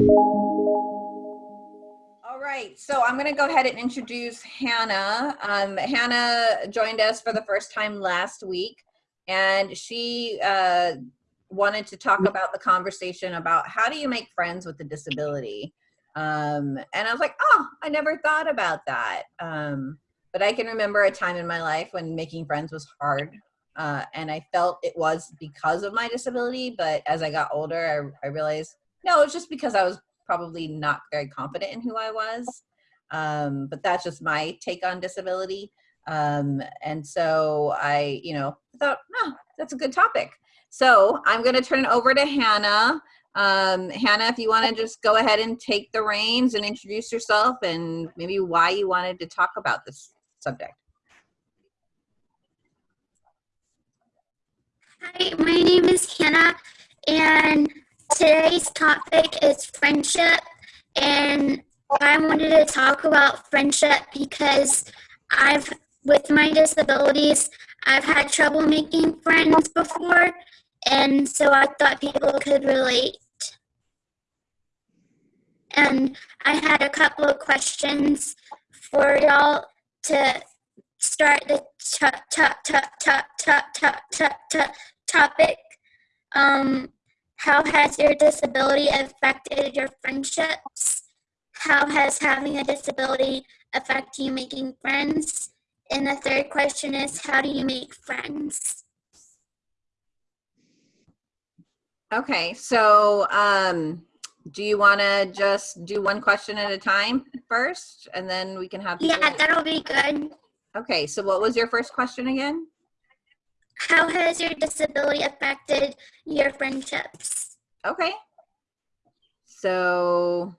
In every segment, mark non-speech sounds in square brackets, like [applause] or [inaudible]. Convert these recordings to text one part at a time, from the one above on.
All right, so I'm going to go ahead and introduce Hannah. Um, Hannah joined us for the first time last week, and she uh, wanted to talk about the conversation about how do you make friends with a disability. Um, and I was like, oh, I never thought about that. Um, but I can remember a time in my life when making friends was hard. Uh, and I felt it was because of my disability. But as I got older, I, I realized, no, it's just because I was probably not very confident in who I was. Um, but that's just my take on disability. Um, and so I, you know, thought, no, that's a good topic. So I'm going to turn it over to Hannah. Um, Hannah, if you want to just go ahead and take the reins and introduce yourself and maybe why you wanted to talk about this subject. Hi, my name is Hannah, and today's topic is friendship. And I wanted to talk about friendship because I've, with my disabilities, I've had trouble making friends before, and so I thought people could relate. And I had a couple of questions for y'all to start the top, top, top, top, top, top, top, top topic. Um, how has your disability affected your friendships? How has having a disability affect you making friends? And the third question is, how do you make friends? Okay, so um, do you want to just do one question at a time first, and then we can have. Yeah, that'll be good. Okay, so what was your first question again? How has your disability affected your friendships? Okay. So,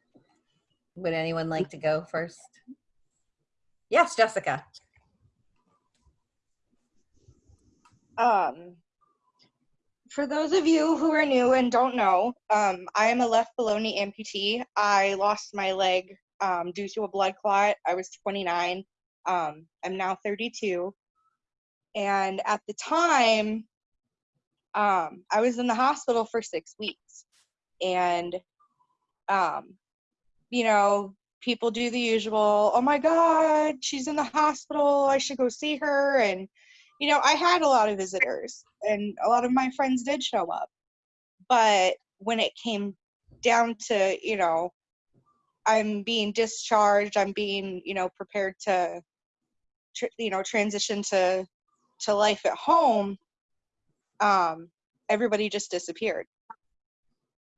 would anyone like to go first? Yes, Jessica. Um, for those of you who are new and don't know, um, I am a left below-knee amputee. I lost my leg um, due to a blood clot. I was 29. Um, I'm now 32. And at the time, um, I was in the hospital for six weeks. And, um, you know, people do the usual, oh my God, she's in the hospital. I should go see her. And, you know, I had a lot of visitors and a lot of my friends did show up. But when it came down to, you know, I'm being discharged, I'm being, you know, prepared to, you know, transition to, to life at home, um, everybody just disappeared.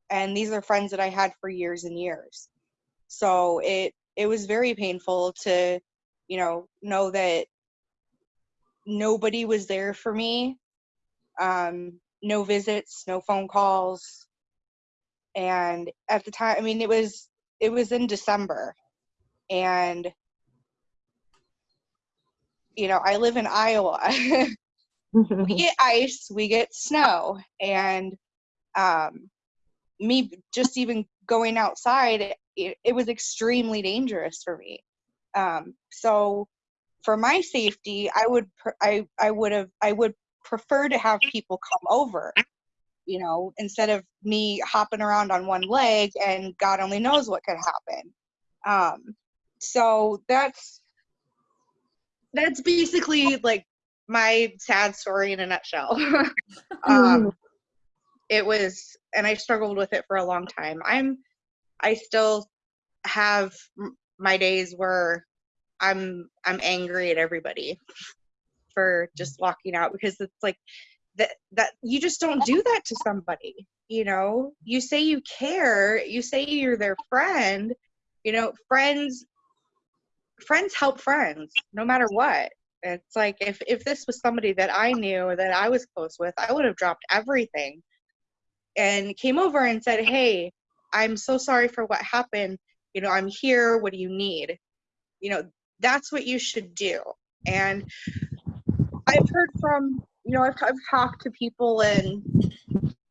And these are friends that I had for years and years. So it, it was very painful to, you know, know that nobody was there for me um, no visits, no phone calls. And at the time, I mean, it was it was in December, and you know, I live in Iowa. [laughs] we get ice, we get snow, and um, me just even going outside, it, it was extremely dangerous for me. Um, so for my safety, I would I I would have I would prefer to have people come over you know instead of me hopping around on one leg and god only knows what could happen um so that's that's basically like my sad story in a nutshell. [laughs] Um it was and i struggled with it for a long time. I'm i still have my days where i'm i'm angry at everybody for just walking out because it's like that that you just don't do that to somebody you know? You say you care. You say you're their friend. You know friends friends help friends no matter what. It's like if if this was somebody that i knew that i was close with i would have dropped everything and came over and said hey i'm so sorry for what happened. You know i'm here. What do you need? You know that's what you should do. And I've heard from you know I've, I've talked to people and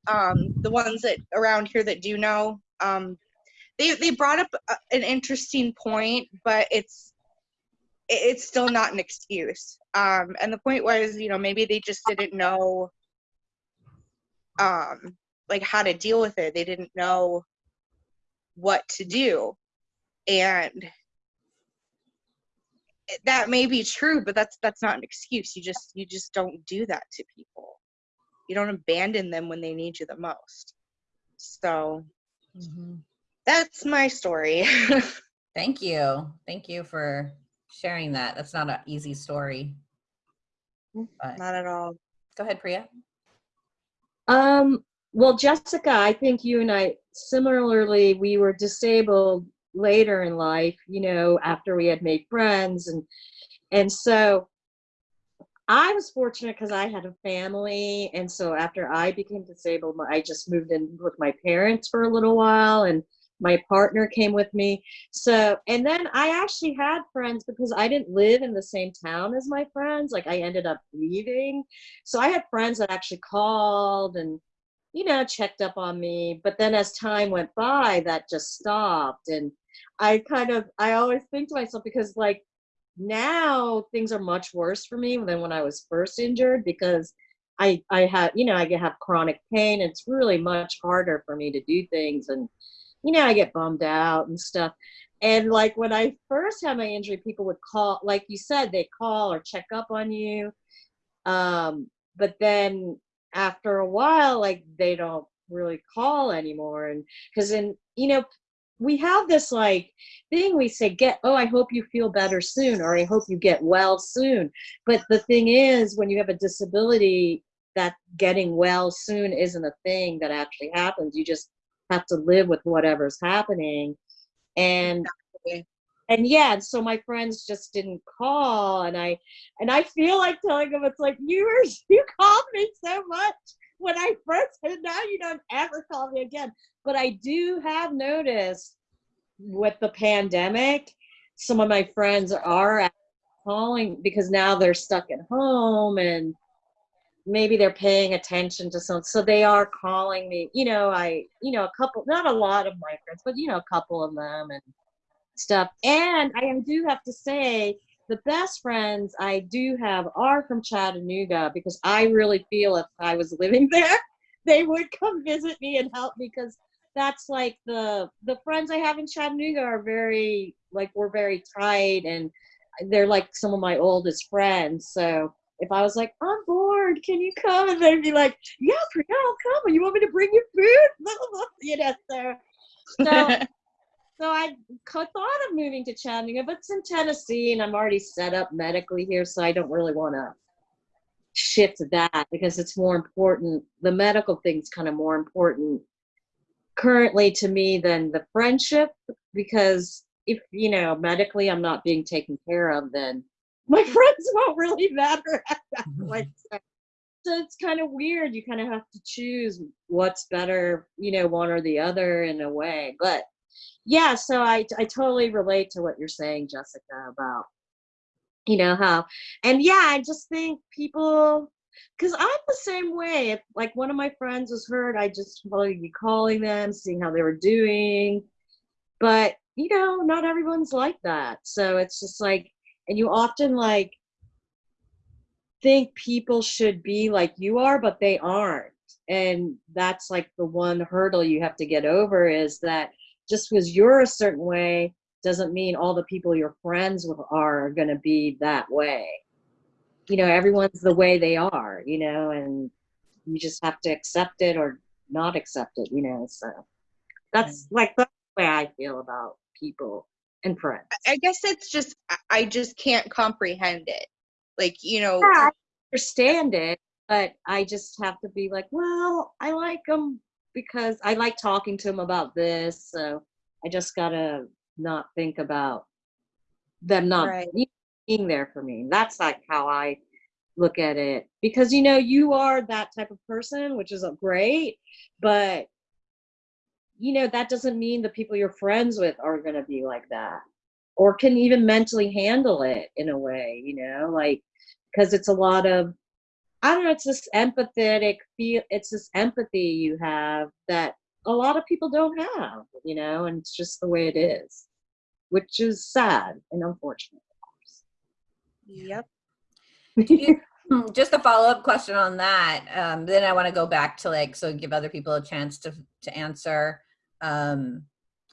um, the ones that around here that do know um, they they brought up an interesting point, but it's it's still not an excuse. Um, and the point was, you know, maybe they just didn't know um, like how to deal with it. They didn't know what to do. And that may be true, but that's that's not an excuse. You just you just don't do that to people. You don't abandon them when they need you the most. So that's my story. [laughs] Thank you. Thank you for sharing that. That's not an easy story. But not at all. go ahead, Priya. Um, well, Jessica, I think you and I similarly, we were disabled later in life, you know, after we had made friends and and so I was fortunate because I had a family and so after I became disabled, I just moved in with my parents for a little while and my partner came with me. So, and then I actually had friends because I didn't live in the same town as my friends. Like I ended up leaving. So I had friends that actually called and, you know, checked up on me. But then as time went by, that just stopped. And I kind of, I always think to myself because like now things are much worse for me than when I was first injured because I, I have, you know, I have chronic pain. It's really much harder for me to do things. And, you know, I get bummed out and stuff. And like when I first had my injury, people would call, like you said, they call or check up on you. Um, but then after a while, like they don't really call anymore. And because in, you know, we have this like thing we say, get, oh, I hope you feel better soon, or I hope you get well soon. But the thing is, when you have a disability, that getting well soon isn't a thing that actually happens. You just have to live with whatever's happening. And Exactly. and yeah, so my friends just didn't call and I and I feel like telling them it's like you were [laughs] you called me so much when I first [laughs] and now you don't ever call me again. But I do have noticed with the pandemic, some of my friends are calling because now they're stuck at home and maybe they're paying attention to some so they are calling me you know i you know a couple not a lot of my friends but you know a couple of them and stuff. And i do have to say the best friends i do have are from chattanooga because i really feel if i was living [laughs] there they would come visit me and help me because that's like the the friends i have in chattanooga are very like we're very tight and they're like some of my oldest friends. So if I was like, I'm bored, can you come? And they'd be like, Yeah, Priya, I'll come. And you want me to bring you food? [laughs] you know, so so [laughs] so I thought of moving to Chattanooga, but it's in Tennessee and I'm already set up medically here, so I don't really want to shift that because it's more important. The medical thing's kind of more important currently to me than the friendship because if you know medically I'm not being taken care of, then my [laughs] friends won't really matter at that mm-hmm. point. So, so it's kind of weird. You kind of have to choose what's better, you know, one or the other in a way. But yeah, so I I totally relate to what you're saying, Jessica, about you know how and yeah, I just think people because I'm the same way. If like one of my friends was hurt, I just probably be calling them, seeing how they were doing. But you know, not everyone's like that. So it's just like and you often like think people should be like you are but they aren't. And that's like the one hurdle you have to get over is that just because you're a certain way doesn't mean all the people you're friends with are going to be that way. You know everyone's the way they are you know and you just have to accept it or not accept it you know so. That's like the way i feel about people and friends I guess it's just I- I just can't comprehend it. Like, you know, Yeah, I understand it, but I just have to be like, well, I like them because I like talking to them about this. So I just gotta not think about them not Right. being there for me. That's like how I look at it because you know you are that type of person, which is uh, great, but you know that doesn't mean the people you're friends with are gonna be like that or can even mentally handle it in a way, you know, like because it's a lot of I don't know, it's this empathetic feel it's this empathy you have that a lot of people don't have, you know, and it's just the way it is. Which is sad and unfortunate, yep. [laughs] Hmm, Just a follow-up question on that. Um, then I want to go back to like, so give other people a chance to, to answer. Um,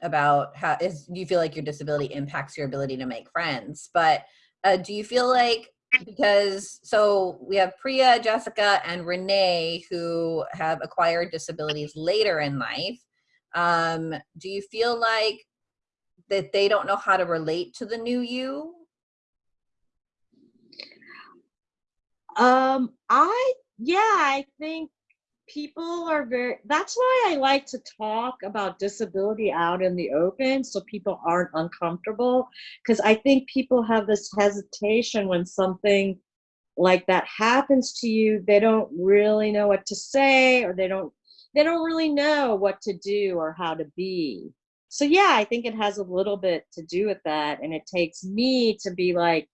about how is do you feel like your disability impacts your ability to make friends? But uh, do you feel like because so we have priya jessica and renee who have acquired disabilities later in life um, do you feel like that they don't know how to relate to the new you? Um, I yeah, I think people are very that's why I like to talk about disability out in the open so people aren't uncomfortable because I think people have this hesitation when something like that happens to you they don't really know what to say or they don't they don't really know what to do or how to be so yeah i think it has a little bit to do with that and it takes me to be like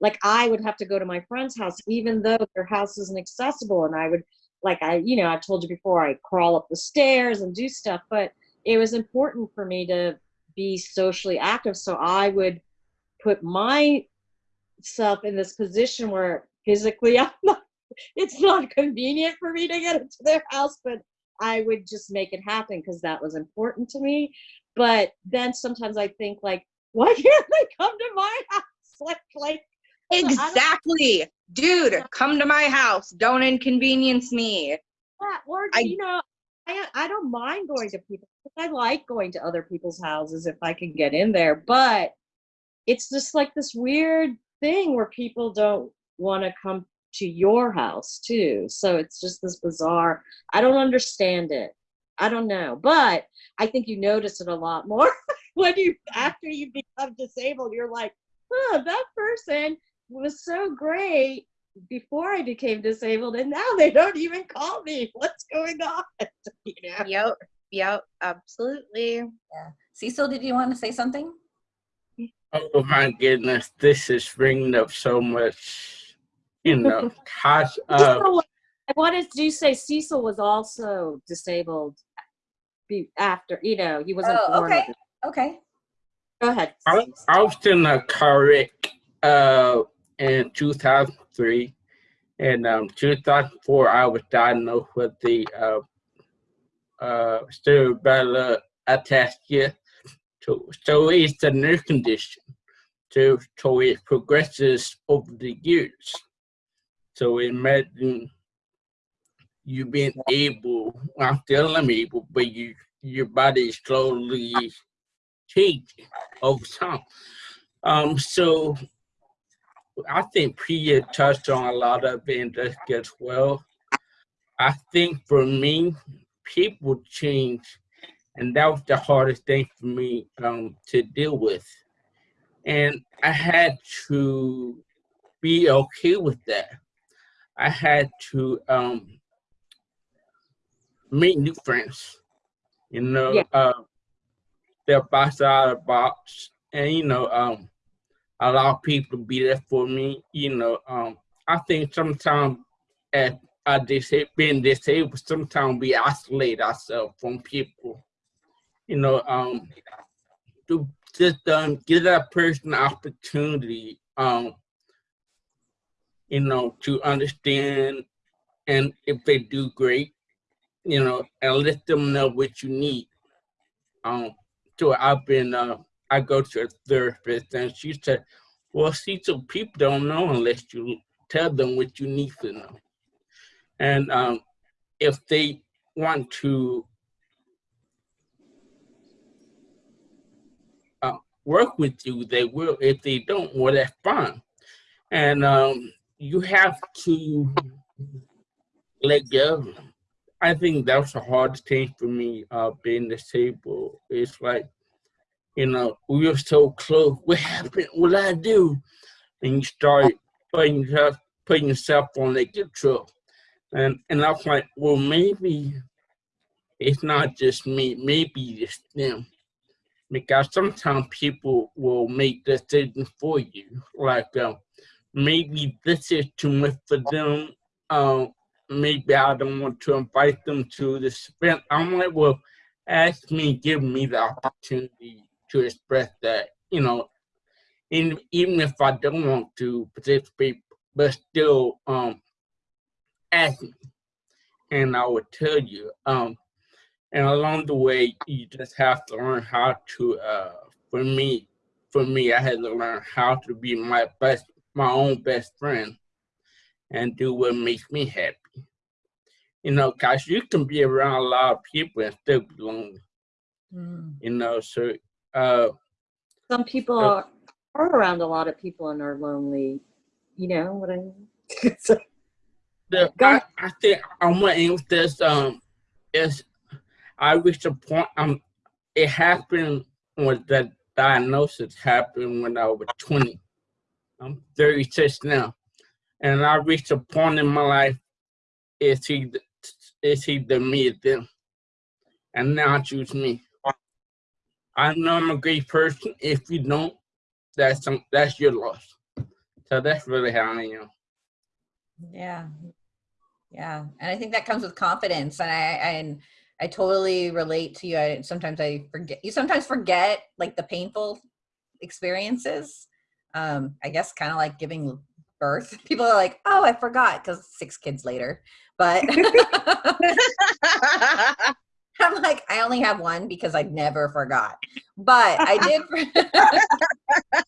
like I would have to go to my friend's house, even though their house isn't accessible. And I would, like I, you know, I've told you before, I crawl up the stairs and do stuff. But it was important for me to be socially active, so I would put myself in this position where physically [laughs] I'm not. It's not convenient for me to get into their house, but I would just make it happen because that was important to me. But then sometimes I think like, why [laughs] can't they come to my house? [laughs] Like, like Exactly. Dude, come to my house. Don't inconvenience me. Yeah, or I- you know, I I don't mind going to people. I like going to other people's houses if I can get in there, but it's just like this weird thing where people don't want to come to your house too. So it's just this bizarre. I don't understand it. I don't know, but I think you notice it a lot more [laughs] when you after you become disabled. You're like, oh, that person was so great before I became disabled, and now they don't even call me. [laughs] What's going on? [laughs] you know? Yep. Yep. Absolutely. Yeah. cecil did you want to say something Oh my goodness, this is bringing up so much, you know, [laughs] hot uh, Cecil, I wanted to say Cecil was also disabled be, after, you know, he wasn't Oh, born okay. okay Go ahead. I, I was in a car wreck uh, in 2003. And um, 2004, I was diagnosed with the uh, uh, cerebellar ataxia. So, so it's a nerve condition. So, so it progresses over the years. So imagine you being able, well, still I'm able, but you your body is slowly changing over time. Um, so I think Priya touched on a lot of it as well. I think for me, people change, and that was the hardest thing for me um, to deal with. And I had to be okay with that. I had to um, make new friends. You know, Yeah. uh, they're box out of the box, and you know, um, allow people to be there for me. You know, um, I think sometimes as I disa- being disabled, sometimes we isolate ourselves from people. You know, um, to just um, give that person opportunity, um, you know, to understand, and if they do great, you know, and let them know what you need. Um, so I've been, uh, I go to a therapist, and she said, "Well, see, so people don't know unless you tell them what you need to know." And um, if they want to uh, work with you, they will. If they don't, well, that's fine. And um, you have to let go. I think that was the hardest thing for me, uh, being disabled. It's like, you know, we were so close. What happened? What I do? And you start putting yourself, putting yourself on the control. And and I was like, well, maybe it's not just me. Maybe it's them. Because sometimes people will make decisions for you. Like, um, maybe this is too much for them. Um, maybe I don't want to invite them to this event. I'm like, well, ask me, give me the opportunity to express that, you know, and even if I don't want to participate, but still um ask me. And I will tell you, um, and along the way, you just have to learn how to. Uh, for me, for me, I had to learn how to be my best, my own best friend, and do what makes me happy. You know, cause you can be around a lot of people and still be lonely. Mm. You know, so uh, Some people Yep. are, around a lot of people and are lonely. You know what I mean? [laughs] So, the I. I think I'm gonna end with this. Um, is I reached a point. Um, it happened when the diagnosis happened when I was 20. I'm 36 now, and I reached a point in my life. It's either it's either me or them, and now I choose me. I know I'm a great person. If you don't, that's some that's your loss. So that's really how I am. Yeah. Yeah. And I think that comes with confidence. And I, and I totally relate to you. I sometimes I forget you sometimes forget like the painful experiences. Um, I guess kind of like giving birth. [laughs] People are like, oh, I forgot because six kids later. But [laughs] [laughs] I'm like, I only have one because I never forgot. But I did, [laughs] [laughs]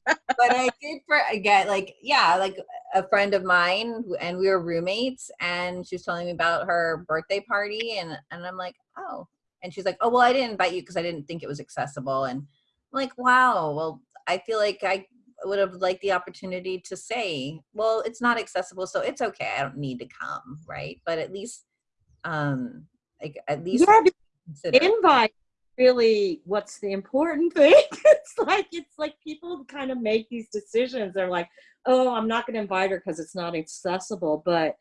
but I did forget, like, yeah, like a friend of mine, and we were roommates, and she was telling me about her birthday party, and and I'm like, oh, and she's like, oh, well, I didn't invite you because I didn't think it was accessible, and I'm like, wow, well, I feel like I would have liked the opportunity to say, well, it's not accessible, so it's okay, I don't need to come, right? But at least, um, like at least yeah, consider. invite really what's the important thing. [laughs] It's like it's like people kind of make these decisions. They're like oh i'm not going to invite her because it's not accessible but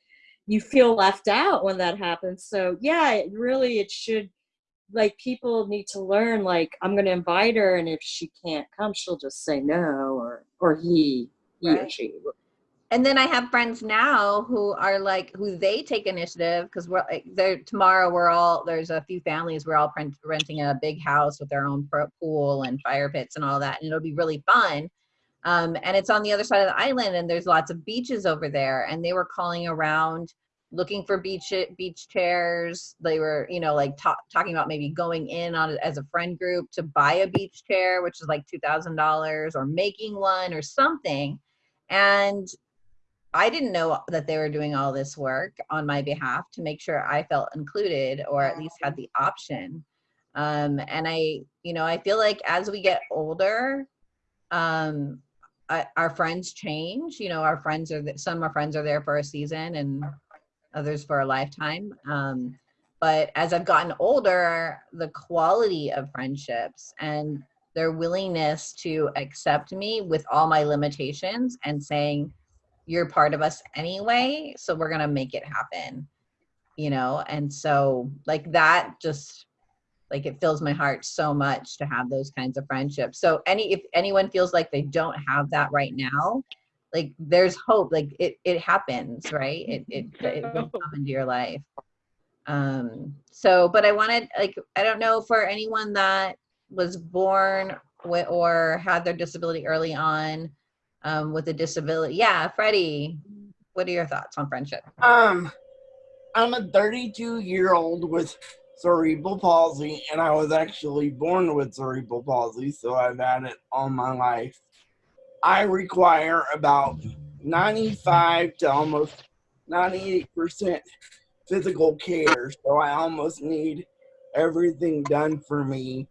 you feel left out when that happens. So yeah it really it should like people need to learn like i'm going to invite her and if she can't come she'll just say no or or he he or she and then I have friends now who are like who they take initiative because we're like there tomorrow we're all there's a few families we're all rent, renting a big house with their own pool and fire pits and all that and it'll be really fun. Um, and it's on the other side of the island and there's lots of beaches over there and they were calling around looking for beach beach chairs. They were you know like ta- talking about maybe going in on as a friend group to buy a beach chair which is like $2000 or making one or something. And I didn't know that they were doing all this work on my behalf to make sure I felt included or at least had the option. Um, and I, you know, I feel like as we get older, um, I, our friends change. You know, our friends are some of our friends are there for a season and others for a lifetime. Um, but as I've gotten older, the quality of friendships and their willingness to accept me with all my limitations and saying, you're part of us anyway so we're gonna make it happen you know? And so like that just like it fills my heart so much to have those kinds of friendships. So any if anyone feels like they don't have that right now like there's hope like it it happens right? It it, it will [laughs] come into your life. Um so but i wanted like i don't know for anyone that was born with, or had their disability early on um, with a disability. Yeah, Freddie, what are your thoughts on friendship? Um, I'm a 32 year old with cerebral palsy, and I was actually born with cerebral palsy, so I've had it all my life. I require about 95 to almost 98% physical care, so I almost need everything done for me.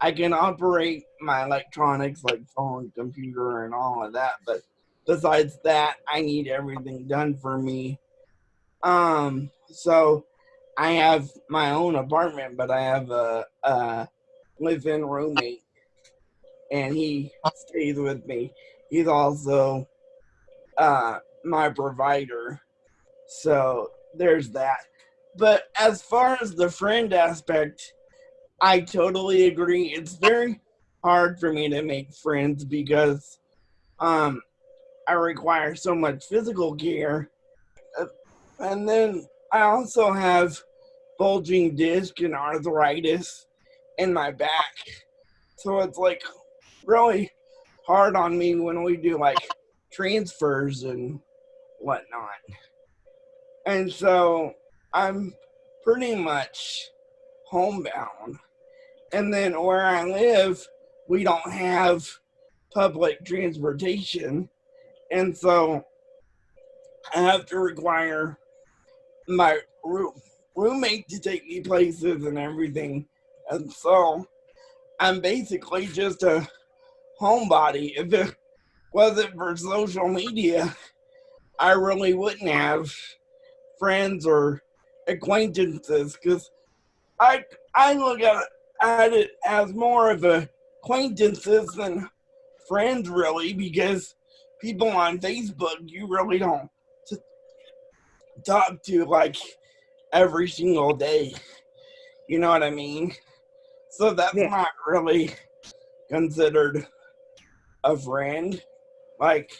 I can operate my electronics like phone, computer, and all of that, but besides that, I need everything done for me. Um, so I have my own apartment, but I have a, a live-in roommate, and he stays with me. He's also uh, my provider, so there's that. But as far as the friend aspect, I totally agree. It's very hard for me to make friends because um, I require so much physical. Uh, And then I also have bulging disc and arthritis in my back. So it's like really hard on me when we do like transfers and whatnot. And so I'm pretty much homebound. And then where I live, we don't have public transportation. And so I have to require my roo- roommate to take me places and everything. And so I'm basically just a homebody. [laughs] If it wasn't for social media, I really wouldn't have friends or acquaintances because I I look at it, at it as more of a acquaintances than friends really because people on Facebook you really don't talk to like every single day. You know what I mean? So that's Yeah. not really considered a friend. Like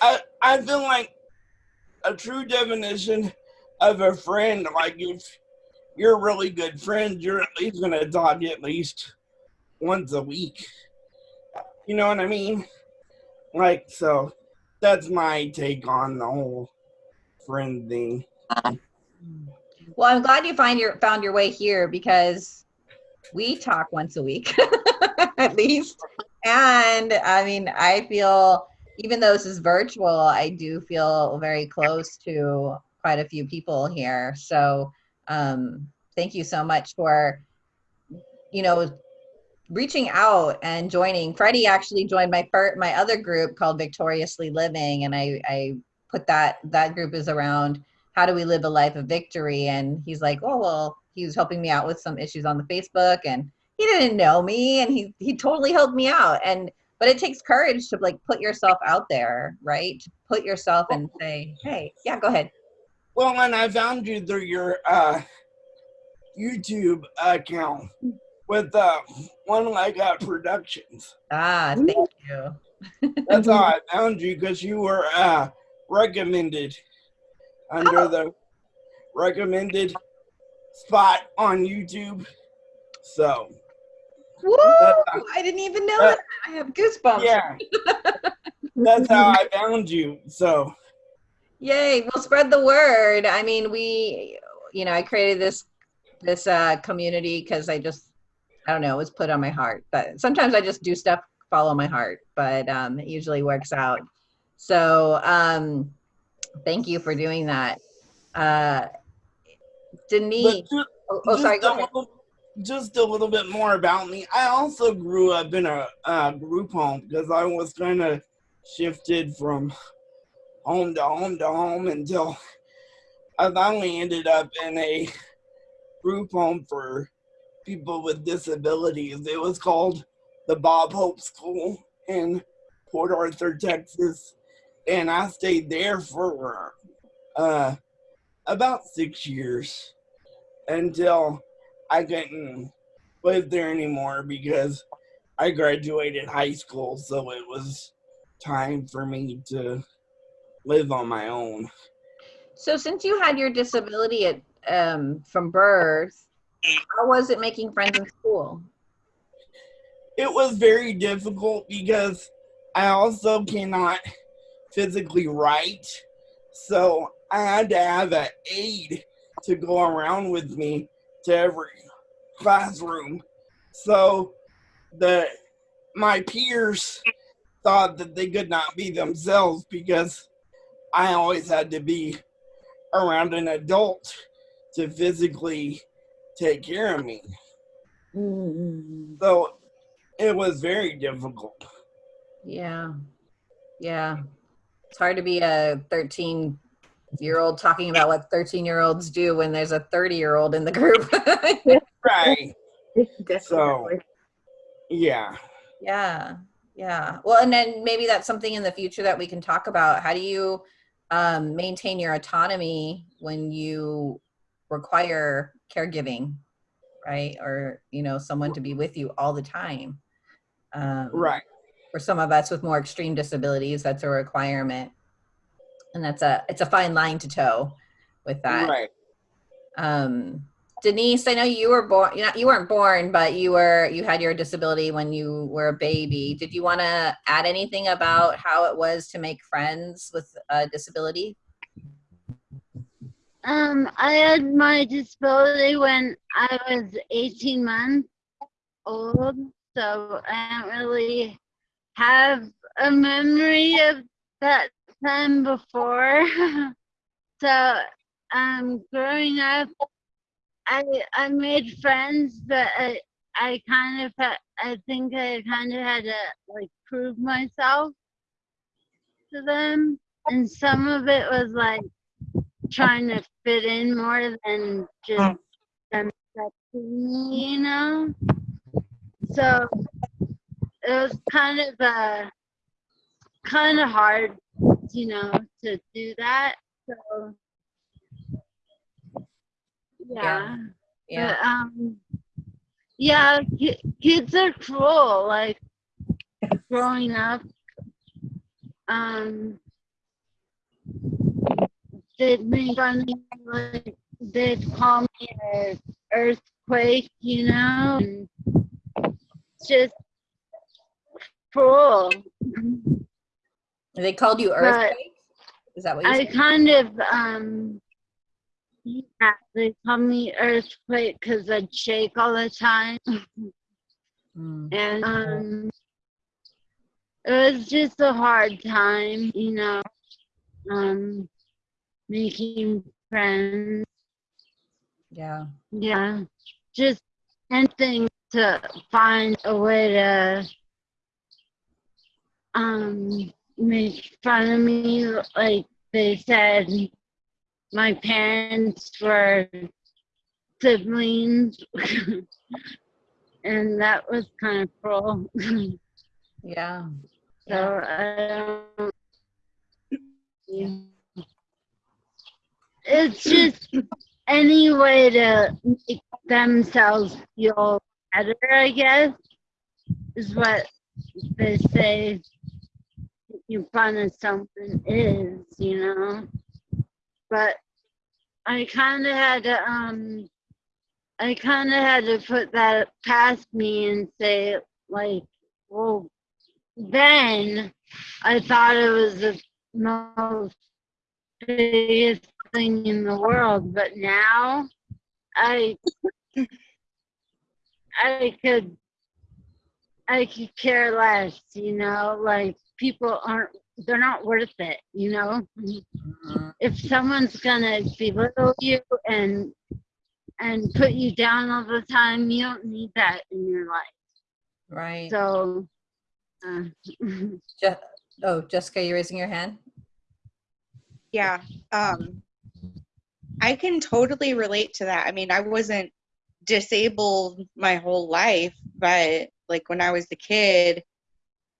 I I feel like a true definition of a friend, like if you're really good friends, you're at least gonna talk at least once a week. You know what I mean? Like so that's my take on the whole friend thing. Well, I'm glad you find your found your way here because we talk once a week [laughs] at least. And I mean, I feel even though this is virtual, I do feel very close to quite a few people here. So um, thank you so much for, you know, reaching out and joining. Freddie actually joined my first, my other group called Victoriously Living, and I, I put that that group is around how do we live a life of victory? And he's like, oh well, he was helping me out with some issues on the Facebook, and he didn't know me, and he he totally helped me out. And but it takes courage to like put yourself out there, right? To put yourself and say, hey, yeah, go ahead. Well, and I found you through your uh, YouTube account with uh, One Leg Up Productions. Ah, thank you. [laughs] That's how I found you because you were uh, recommended under Oh. the recommended spot on YouTube. So, Woo! That's- I didn't even know uh, that. I have goosebumps. yeah, [laughs] that's how I found you. So, Yay! We'll spread the word. I mean, we, you know, I created this this uh, community because I just, I don't know, it was put on my heart. But sometimes I just do stuff follow my heart, but um, it usually works out. So um, thank you for doing that, uh, Denise. ju- Oh, oh, sorry. just, Go a ahead. little, just a little bit more about me. I also grew up in a uh, group home because I was kind of shifted from home to home to home until I finally ended up in a group home for people with disabilities. It was called the Bob Hope School in Port Arthur, Texas, and I stayed there for uh, about six years until I couldn't live there anymore because I graduated high school, so it was time for me to live on my own. So since you had your disability at um, from birth, how was it making friends in school? It was very difficult because I also cannot physically write, so I had to have an aide to go around with me to every classroom. So the my peers thought that they could not be themselves because I always had to be around an adult to physically take care of me. Mm. So it was very difficult. Yeah. Yeah. It's hard to be a 13 year old talking about what 13 year olds do when there's a 30 year old in the group. [laughs] Right. So Definitely. yeah. yeah. Yeah. Well, and then maybe that's something in the future that we can talk about. How do you um, maintain your autonomy when you require caregiving, right? Or, you know, someone to be with you all the time. Um, Right. for some of us with more extreme disabilities that's a requirement and that's a it's a fine line to toe with that Right. um denise i know you were born you weren't born but you were you had your disability when you were a baby did you want to add anything about how it was to make friends with a disability Um, I had my disability when I was 18 months old, so I don't really have a memory of that time before. [laughs] so, um, growing up, I I made friends, but I I kind of I think I kind of had to like prove myself to them, and some of it was like trying to fit in more than just them accepting me, you know. So it was kind of uh kind of hard, you know, to do that. So yeah. Yeah. But, um, yeah, kids are cruel. Like growing up, um, they'd make fun like they'd call me an earthquake, you know, and just cruel. They called you But- earthquake? Is that what you I said? kind of um yeah, they call me earthquake because I'd shake all the time. Mm. and um it was just a hard time you know um making friends Yeah. yeah just anything to find a way to um make fun of me like they said my parents were siblings [laughs] and that was kind of cruel Yeah. [laughs] So I don't. yeah. It's just any way to make themselves feel better, I guess, is what they say making fun of something is, you know. But I kind of had to, um, I kind of had to put that past me and say, like, well, then I thought it was the most biggest thing in the world, but now I I could I could care less, you know, like people aren't they're not worth it, you know. Mhm. If someone's gonna belittle you and and put you down all the time, you don't need that in your life. Right. So uh, [laughs] Je- oh, Jessica, you're raising your hand? Yeah. Um, I can totally relate to that. I mean, I wasn't disabled my whole life, but like when I was a kid,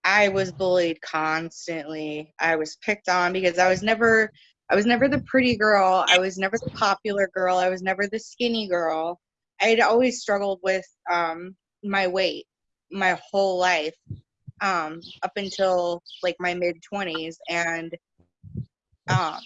I was bullied constantly. I was picked on because I was never I was never the pretty girl. I was never the popular girl. I was never the skinny girl. I had always struggled with um, my weight my whole life um, up until like my mid 20s. And um,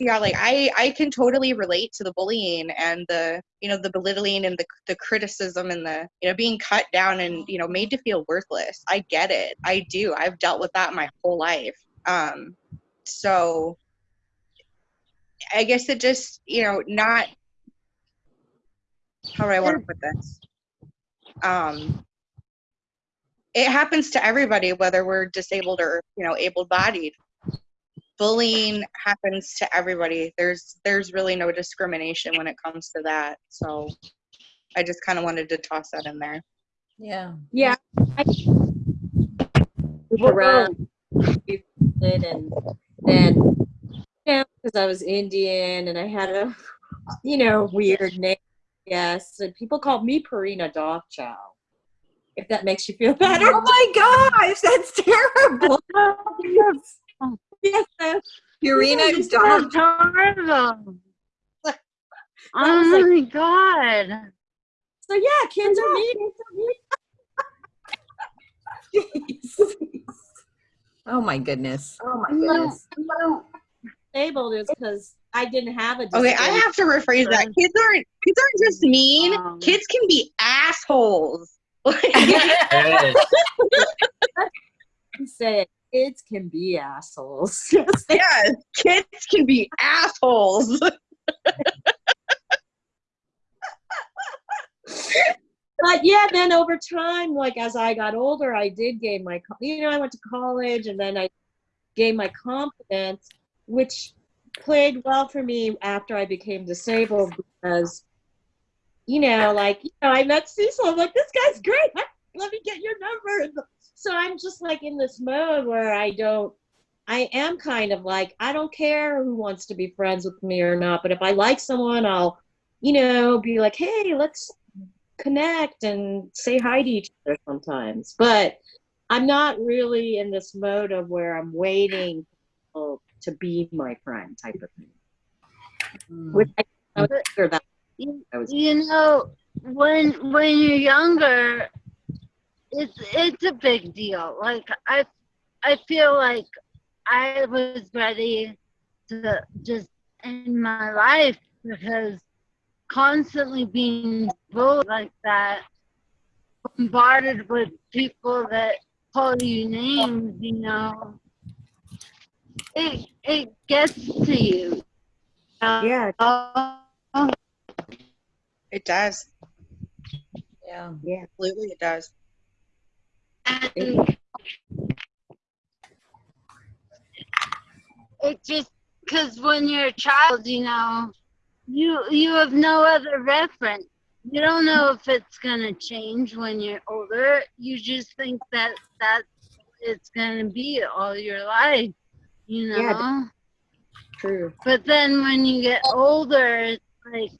yeah, like I, I can totally relate to the bullying and the, you know, the belittling and the, the criticism and the, you know, being cut down and, you know, made to feel worthless. I get it. I do. I've dealt with that my whole life. Um, so I guess it just, you know, not, how do I want to put this? Um, it happens to everybody, whether we're disabled or, you know, able-bodied. Bullying happens to everybody. There's, there's really no discrimination when it comes to that. So I just kind of wanted to toss that in there. Yeah. Yeah. I around and then yeah, because I was Indian and I had a you know weird name. Yes, and people called me Purina Dog Chow. If that makes you feel [laughs] better. Oh my gosh, that's terrible. [laughs] Oh. Yes, that's- Purina That's dog. horrible. Oh my god. so yeah, kids are mean. [laughs] Oh my goodness. Oh my goodness. Disabled is because I didn't have a Okay, I have to rephrase that. Kids aren't, kids aren't just mean. Um, Kids can be assholes. [laughs] Like, Yes. Kids can be assholes. Yes, [laughs] Yes, kids can be assholes. [laughs] but yeah, then over time, like as I got older, I did gain my, you know, I went to college and then I gained my confidence, which played well for me after I became disabled because, you know, like, you know, I met Cecil. I'm like, this guy's great. Let me get your number. So I'm just like in this mode where I don't, I am kind of like, I don't care who wants to be friends with me or not, but if I like someone, I'll, you know, be like, hey, let's connect and say hi to each other sometimes. But I'm not really in this mode of where I'm waiting to be my friend type of thing. Mm. Which I, I was sure that I was you know, when when you're younger, it's it's a big deal. Like I, I feel like I was ready to just end my life because constantly being bullied like that, bombarded with people that call you names, you know, it it gets to you. yeah, uh, It does. Yeah. yeah. Absolutely, it does. And it just because when you're a child, you know, you you have no other reference. You don't know if it's gonna change when you're older. You just think that that it's gonna be all your life, you know. Yeah. True. But then when you get older, it's like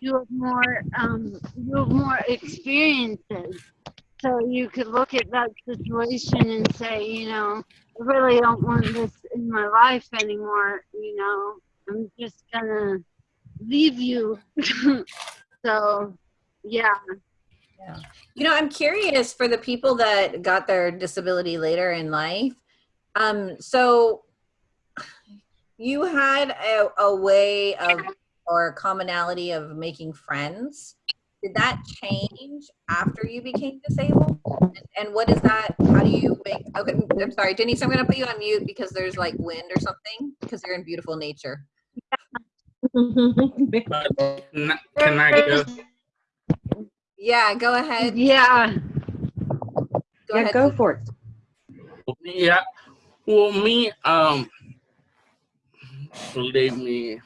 you have more um you have more experiences. So you could look at that situation and say, you know, I really don't want this in my life anymore, you know. I'm just gonna leave you. [laughs] so yeah. Yeah. You know, I'm curious for the people that got their disability later in life. Um, so you had a, a way of or a commonality of making friends. Did that change after you became disabled? And, and what is that? How do you make? Okay, I'm sorry, Denise. I'm going to put you on mute because there's like wind or something because you're in beautiful nature. Can [laughs] I- can I go? Yeah, go ahead. Yeah. Go yeah, ahead. go for it. Yeah. Well, me, um, believe me,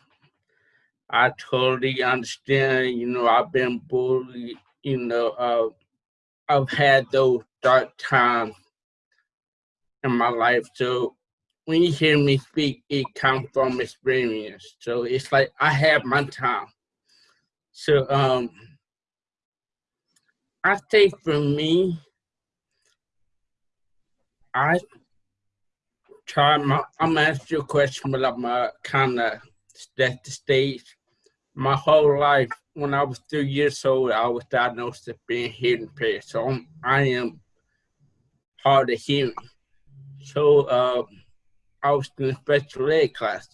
I totally understand. You know, I've been bullied. You know, uh, I've had those dark times in my life. So when you hear me speak, it comes from experience. So it's like I have my time. So um, I think for me, I try my, I'm gonna ask you a question, but I'm kind of set the stage. My whole life, when I was three years old, I was diagnosed with being hearing impaired. So I'm, I am hard of hearing. So uh, I was in special ed class.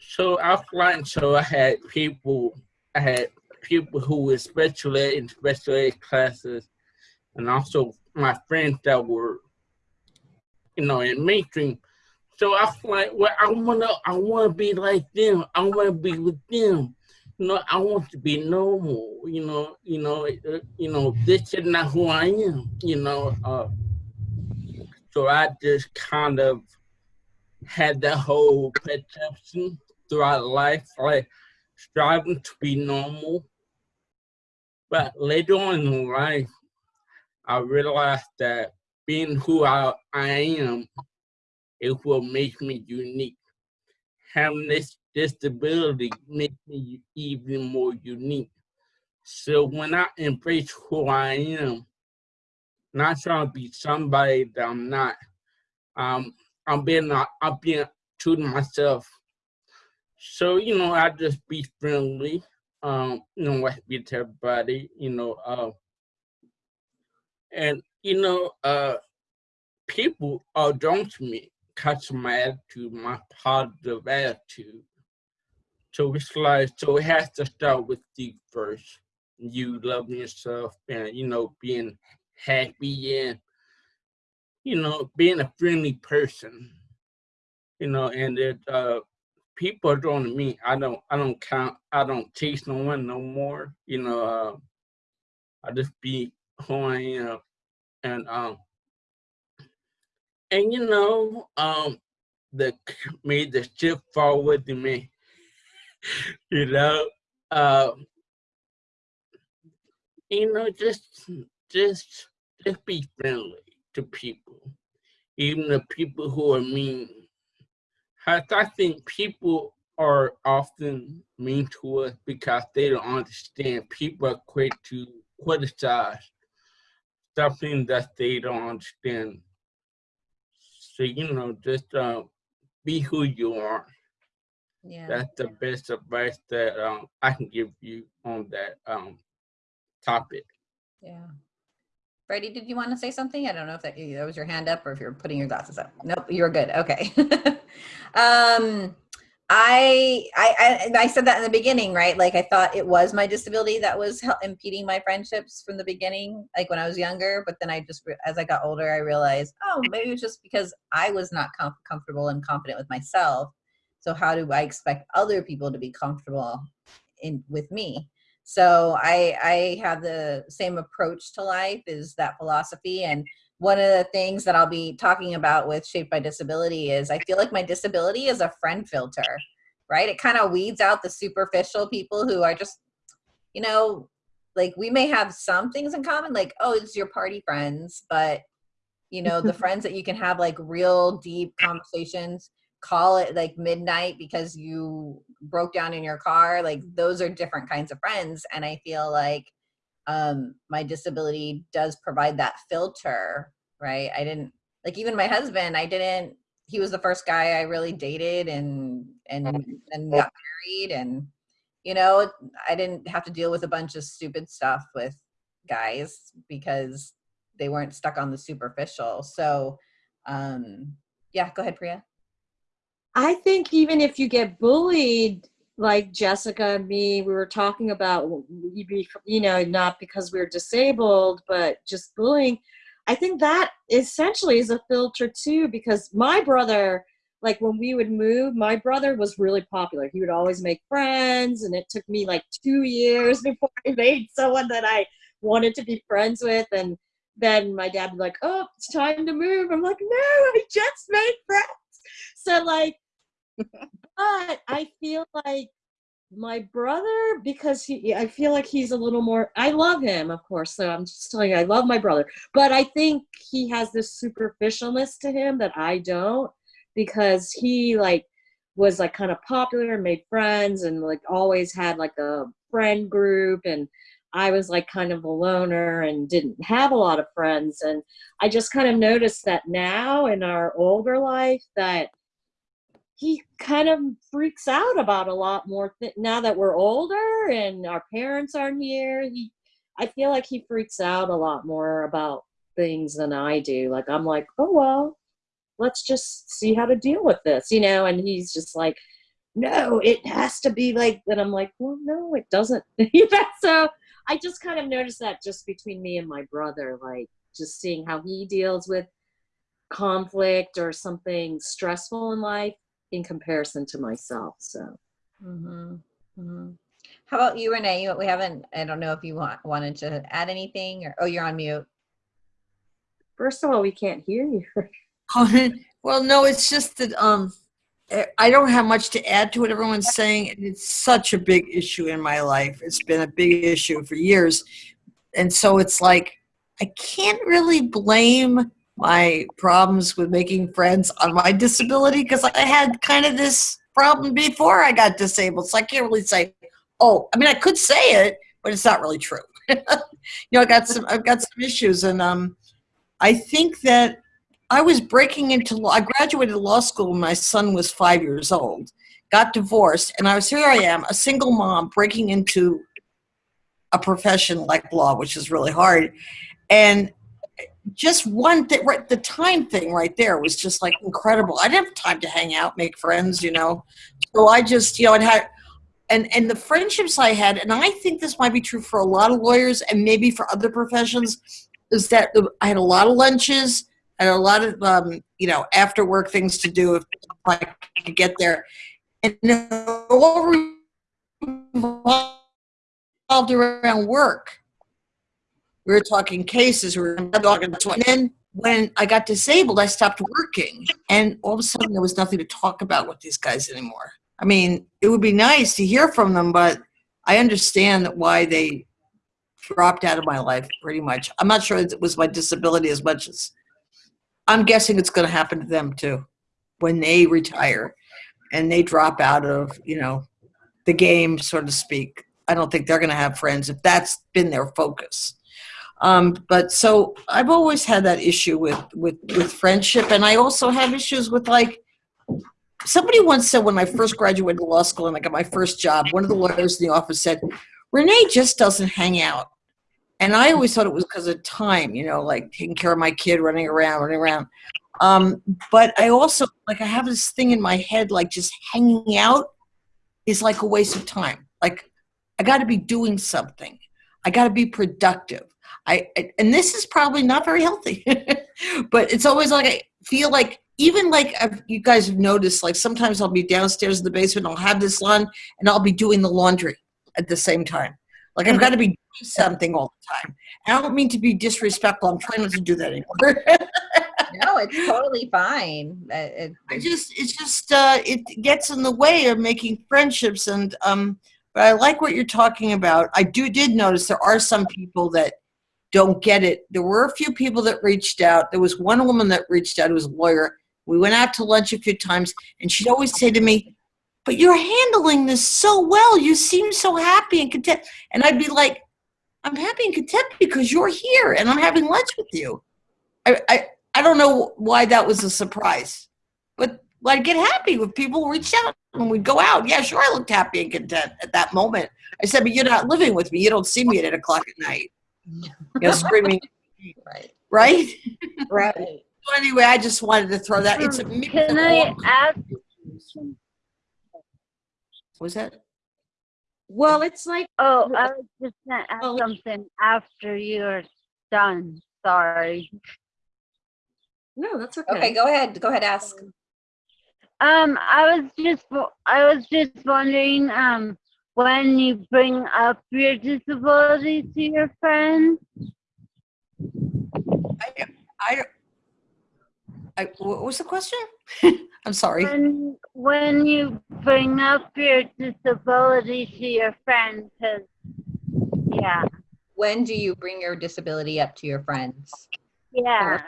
So like, so I had people, I had people who were special ed in special ed classes, and also my friends that were, you know, in mainstream. So I was like, well, I wanna, I wanna be like them. I wanna be with them. Know, I want to be normal. You know, you know, uh, you know, this is not who I am. You know, uh, so I just kind of had that whole perception throughout life, like striving to be normal. But later on in life, I realized that being who I, I am, it will make me unique. Having this disability makes me even more unique. So when I embrace who I am, not trying to be somebody that I'm not, um, I'm being uh, I'm being true to myself. So you know, I just be friendly. Um, you know, I to everybody. You know, uh, and you know, uh, people are drawn to me because of my attitude, my positive attitude. So it's so it has to start with you first. You loving yourself and you know being happy and you know, being a friendly person, you know, and it, uh, people to me. I don't, I don't count, I don't chase no one no more, you know, uh, I just be who I am. And, um, and you know, um, the made the ship forward with me, [laughs] you know, uh, you know, just, just, just be friendly to people, even the people who are mean. I, I think people are often mean to us because they don't understand. People are quick to criticize something that they don't understand. So, you know, just uh, be who you are. Yeah. That's the best advice that um, I can give you on that um, topic. Yeah. Freddie, did you want to say something? I don't know if that, that was your hand up or if you're putting your glasses up. Nope, you're good. Okay. [laughs] um, I, I, I, I said that in the beginning, right? Like I thought it was my disability that was impeding my friendships from the beginning, like when I was younger. But then I just, as I got older, I realized, oh, maybe it was just because I was not com- comfortable and confident with myself. So how do I expect other people to be comfortable in with me? So I I have the same approach to life is that philosophy and one of the things that I'll be talking about with Shaped by Disability is I feel like my disability is a friend filter, right? It kind of weeds out the superficial people who are just, you know, like we may have some things in common, like, oh, it's your party friends, but you know, the [laughs] friends that you can have like real deep conversations, call it like midnight because you broke down in your car, like those are different kinds of friends. And I feel like um, my disability does provide that filter, right? I didn't like even my husband. I didn't. He was the first guy I really dated and and and got married, and you know I didn't have to deal with a bunch of stupid stuff with guys because they weren't stuck on the superficial. So um, yeah, go ahead, Priya. I think even if you get bullied, like Jessica and me, we were talking about, you know, not because we're disabled, but just bullying. I think that essentially is a filter too, because my brother, like when we would move, my brother was really popular. He would always make friends, and it took me like two years [laughs] before I made someone that I wanted to be friends with. And then my dad would be like, "Oh, it's time to move." I'm like, "No, I just made friends." So like, but I feel like my brother because he I feel like he's a little more I love him of course so I'm just telling you I love my brother. But I think he has this superficialness to him that I don't because he like was like kind of popular and made friends and like always had like a friend group and I was like kind of a loner and didn't have a lot of friends. And I just kind of noticed that now in our older life that he kind of freaks out about a lot more now that we're older and our parents aren't here he i feel like he freaks out a lot more about things than i do. Like i'm like oh well let's just see how to deal with this you know and he's just like no it has to be like and i'm like well no it doesn't. [laughs] So i just kind of noticed that just between me and my brother like just seeing how he deals with conflict or something stressful in life in comparison to myself. So Mm-hmm. hmm How about you, Renee? We haven't. I don't know if you want wanted to add anything, or oh, you're on mute. first of all, we can't hear you. [laughs] well, no, it's just that um, I don't have much to add to what everyone's saying. and It's such a big issue in my life. It's been a big issue for years, and so it's like I can't really blame my problems with making friends on my disability because I had kind of this problem before I got disabled. So I can't really say, oh, I mean, I could say it, but it's not really true. [laughs] you know, I got some, I've got some issues, and um, I think that I was breaking into law. I graduated law school when my son was five years old, got divorced, and I was here. I am a single mom breaking into a profession like law, which is really hard, and just one thing, right, the time thing right there was just like incredible. I didn't have time to hang out, make friends, you know. So I just, you know, it had, and and the friendships I had, and I think this might be true for a lot of lawyers and maybe for other professions, is that I had a lot of lunches, and a lot of um, you know after work things to do if I could get there, and all revolved around work. We were talking cases, we were talking, and then when I got disabled, I stopped working, and all of a sudden there was nothing to talk about with these guys anymore. I mean, it would be nice to hear from them, but I understand why they dropped out of my life pretty much. I'm not sure it was my disability as much as I'm guessing it's going to happen to them too when they retire and they drop out of, you know, the game, so to speak. I don't think they're going to have friends if that's been their focus. Um, but so I've always had that issue with, with, with friendship. And I also have issues with like, somebody once said when I first graduated law school and I got my first job, one of the lawyers in the office said, Renee just doesn't hang out. And I always thought it was because of time, you know, like taking care of my kid, running around, running around. Um, but I also, like, I have this thing in my head, like just hanging out is like a waste of time. Like, I got to be doing something. I got to be productive. I, I and this is probably not very healthy, [laughs] but it's always like I feel like even like I've, you guys have noticed, like sometimes I'll be downstairs in the basement, I'll have this on, and I'll be doing the laundry at the same time. Like I've got to be doing something all the time. And I don't mean to be disrespectful. I'm trying not to do that anymore. [laughs] No, it's totally fine. Uh, it- I just it's just uh, it gets in the way of making friendships and um. But I like what you're talking about. I do did notice there are some people that don't get it. There were a few people that reached out. There was one woman that reached out who was a lawyer. We went out to lunch a few times, and she'd always say to me, "But you're handling this so well. You seem so happy and content." And I'd be like, "I'm happy and content because you're here, and I'm having lunch with you." I I, I don't know why that was a surprise, but I'd get happy when people reached out and we'd go out. Yeah, sure, I looked happy and content at that moment. I said, "But you're not living with me. You don't see me at eight o'clock at night." You know, screaming, Right. right? [laughs] Right. So anyway, I just wanted to throw that. It's a Um, Can I ask? Was that? Well, it's like Oh, I was just gonna ask Oh. something after you're done. Sorry. no, that's okay. Okay, go ahead. Go ahead, ask. Um, I was just, I was just wondering, um, when you bring up your disability to your friends. I, I, I, what was the question? [laughs] I'm sorry. When, when you bring up your disability to your friends, 'cause, yeah, When do you bring your disability up to your friends? yeah,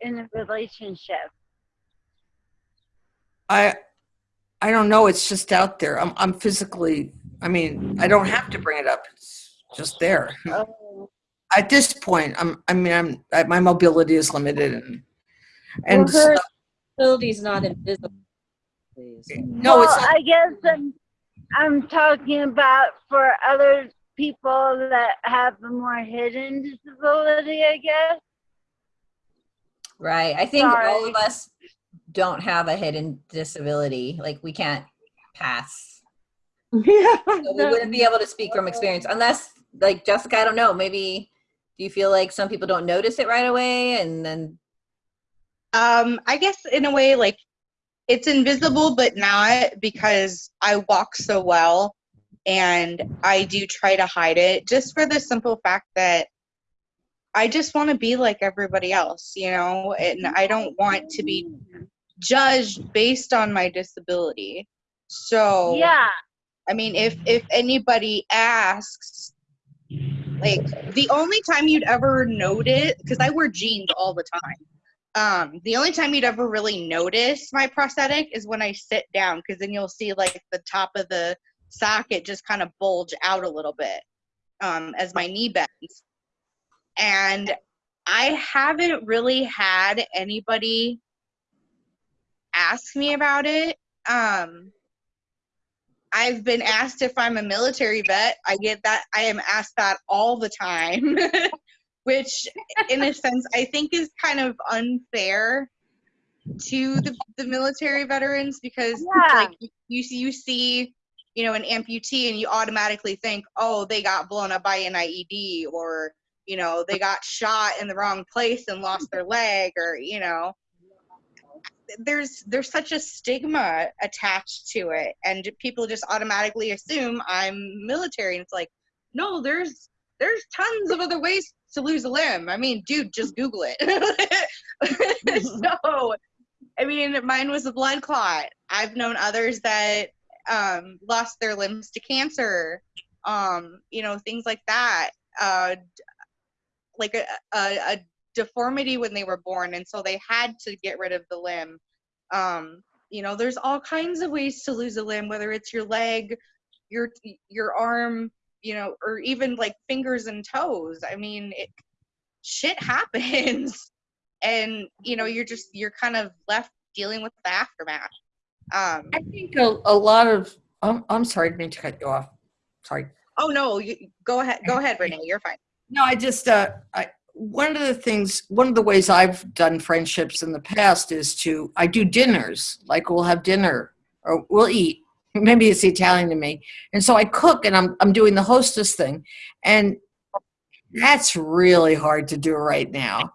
in a relationship. I, I don't know. It's just out there. I'm, I'm physically. I mean, I don't have to bring it up. It's just there. Oh, At this point, I'm. I mean, I'm. I, my mobility is limited, and and well, her so- ability's not invisible. Please. no, well, it's not. I guess I'm, I'm talking about for other people that have a more hidden disability, I guess. Right. I think all of us don't have a hidden disability. Like we can't pass. [laughs] yeah. So we wouldn't be able to speak from experience unless like Jessica, I don't know, maybe do you feel like some people don't notice it right away and then Um, I guess in a way, like it's invisible, but not because I walk so well, and I do try to hide it, just for the simple fact that I just want to be like everybody else, you know, and I don't want to be judged based on my disability. So Yeah, I mean, if if anybody asks, like the only time you'd ever notice, because I wear jeans all the time. Um, the only time you'd ever really notice my prosthetic is when I sit down, because then you'll see like the top of the socket just kind of bulge out a little bit um, as my knee bends. And I haven't really had anybody ask me about it. Um, I've been asked if I'm a military vet. I get that. I am asked that all the time, [laughs] which, in a sense, I think is kind of unfair to the, the military veterans because, Yeah. like, you you see, you know, an amputee and you automatically think, oh, they got blown up by an IED or you know, they got shot in the wrong place and lost their leg or, you know, there's there's such a stigma attached to it and people just automatically assume I'm military and it's like no there's there's tons of other ways to lose a limb. I mean, dude, just Google it. [laughs] so, I mean, mine was a blood clot. I've known others that um, lost their limbs to cancer, um, you know, things like that. Uh, like a, a, a deformity when they were born, and so they had to get rid of the limb. Um, you know, there's all kinds of ways to lose a limb, whether it's your leg, your your arm, you know, or even like fingers and toes. I mean, it, shit happens, [laughs] and you know, you're just you're kind of left dealing with the aftermath. Um, I think a, a lot of, I'm, I'm sorry, I didn't mean to cut you off. Sorry. oh no, you, go ahead, go ahead, Renee, you're fine. No, I just, uh, I, one of the things, one of the ways I've done friendships in the past is to, I do dinners, like we'll have dinner or we'll eat. [laughs] Maybe it's Italian to me. And so I cook and I'm, I'm doing the hostess thing. And that's really hard to do right now.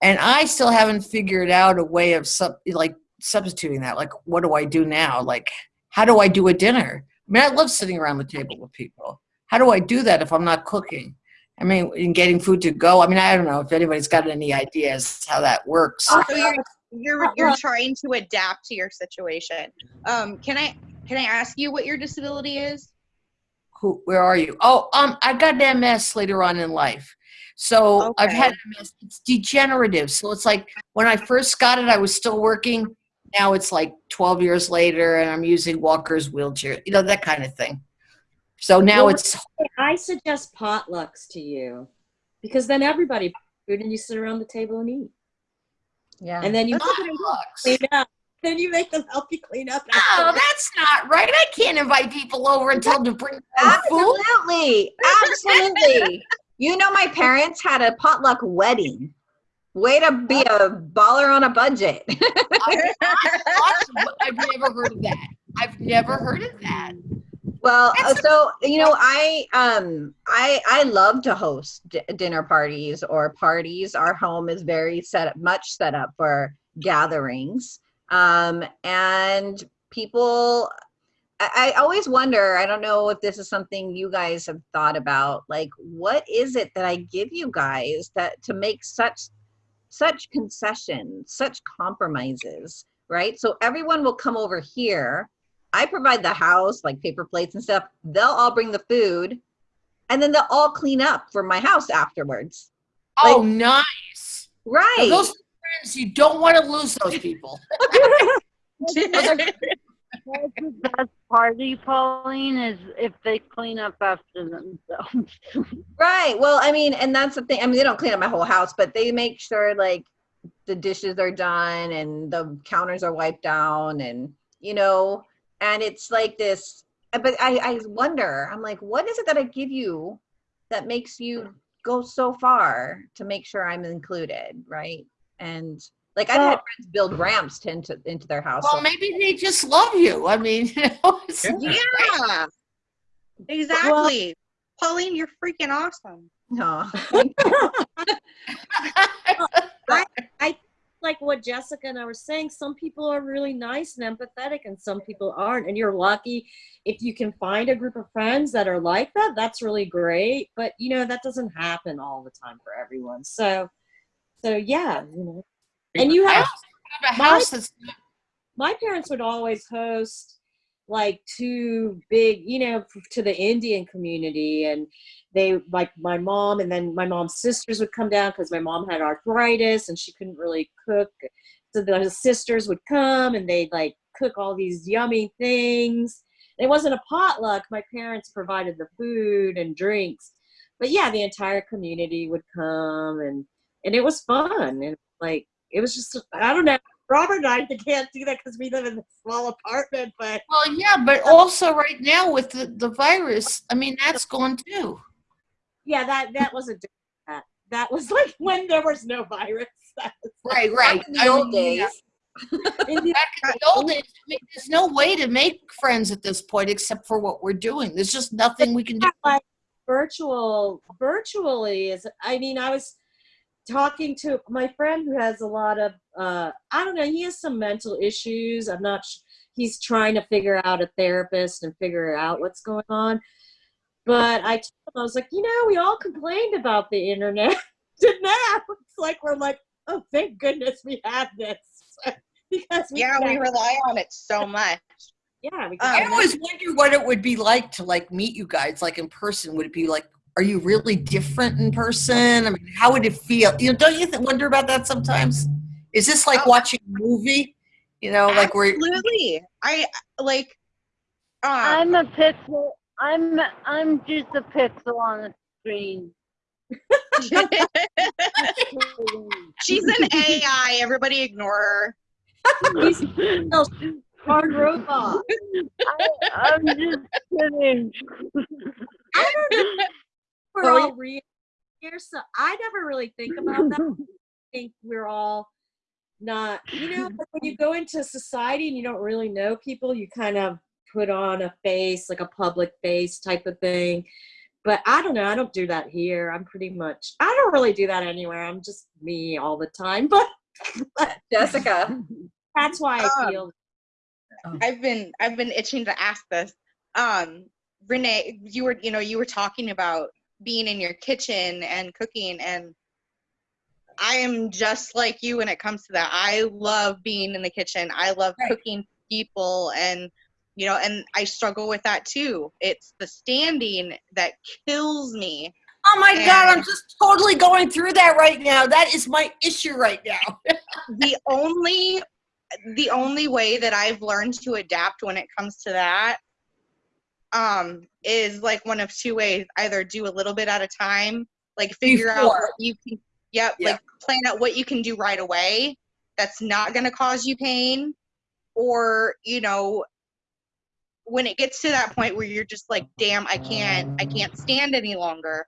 And I still haven't figured out a way of sub, like substituting that. Like, what do I do now? Like, how do I do a dinner? I mean, I love sitting around the table with people. How do I do that if I'm not cooking? I mean, in getting food to go. I mean, I don't know if anybody's got any ideas how that works. So you're you're you're trying to adapt to your situation. Um, can I can I ask you what your disability is? Who, where are you? Oh, um, I got an MS later on in life. So I've had MS. It's degenerative. So it's like when I first got it, I was still working. Now it's like 12 years later, and I'm using walkers, wheelchair, you know, that kind of thing. So now Well, it's I suggest potlucks to you because then everybody brings food and you sit around the table and eat. Yeah. And then you potlucks. clean up. Then you make them help you clean up. Oh, afterwards. that's not right. I can't invite people over and tell them to bring their food. Absolutely. Absolutely. you know, my parents had a potluck wedding. Way to be a baller on a budget. [laughs] Awesome, but I've never heard of that. I've never heard of that. Well, uh, so you know, I um I I love to host d- dinner parties or parties. Our home is very set up, much set up for gatherings. Um, and people I, I always wonder, I don't know if this is something you guys have thought about, like what is it that I give you guys that to make such such concessions, such compromises, right? So everyone will come over here. I provide the house, like paper plates and stuff. They'll all bring the food, and then they'll all clean up for my house afterwards. Oh, nice. Right. Now, those friends, you don't want to lose those people. [laughs] That's the best party, Pauline, is if they clean up after themselves. [laughs] Right. Well, I mean, and that's the thing. I mean, they don't clean up my whole house, but they make sure like the dishes are done and the counters are wiped down and, you know, and it's like this. But I, I wonder, I'm like, what is it that I give you that makes you go so far to make sure I'm included? Right. And like I've had friends build ramps to into, into their house. Well, maybe they just love you. I mean, [laughs] you know, it's- yeah. Exactly. Pauline, you're freaking awesome. no. [laughs] like what Jessica and I were saying, some people are really nice and empathetic, and some people aren't. And you're lucky if you can find a group of friends that are like that. That's really great. But you know that doesn't happen all the time for everyone. So, so yeah, you know. And you have also have a house that's my parents would always host like two big you know to the indian community and they like my mom and then my mom's sisters would come down because my mom had arthritis and she couldn't really cook. So the sisters would come and they'd like cook all these yummy things. It wasn't a potluck. My parents provided the food and drinks. But yeah the entire community would come and and it was fun and like it was just i don't know Robert and I can't do that because we live in a small apartment, but well, yeah, but also right now with the, the virus, I mean, that's gone too. yeah, that that wasn't that. That was like when there was no virus. Was Right, right. in the I old yeah, days. Back in the old days, I mean, there's no way to make friends at this point except for what we're doing. There's just nothing we can do. like virtual virtually is i mean i was talking to my friend who has a lot of uh i don't know he has some mental issues i'm not sh- he's trying to figure out a therapist and figure out what's going on but i told him i was like you know we all complained about the internet [laughs] and now it's like we're like oh thank goodness we have this [laughs] because we Yeah, we rely on it so much. yeah we Um, I can always wonder what it would be like to like meet you guys, like in person. Would it be like, are you really different in person? I mean, how would it feel? You know, don't you th- wonder about that sometimes? Is this like Oh. watching a movie? You know, like where Absolutely. I like. Um, I'm a pixel. I'm I'm just a pixel on the screen. [laughs] she's an AI. Everybody ignore her. He's a hard robot I, I'm just kidding. We're Oh, all real here so i never really think about that. [laughs] I think we're all not you know [laughs] when you go into society and you don't really know people you kind of put on a face like a public face type of thing. But i don't know i don't do that here. I'm pretty much i don't really do that anywhere. I'm just me all the time [laughs] but Jessica. that's why i Um, feel I've been I've been itching to ask this. Um, Renee, you were you know you were talking about being in your kitchen and cooking, and I am just like you when it comes to that. I love being in the kitchen. I love Right. cooking people, and you know, and I struggle with that too. It's the standing that kills me. Oh my God, I'm just totally going through that right now. That is my issue right now. [laughs] the only the only way that I've learned to adapt when it comes to that um is like one of two ways. Either do a little bit at a time like figure out what you can yep Yeah. like plan out what you can do right away that's not going to cause you pain. Or you know when it gets to that point where you're just like damn i can't i can't stand any longer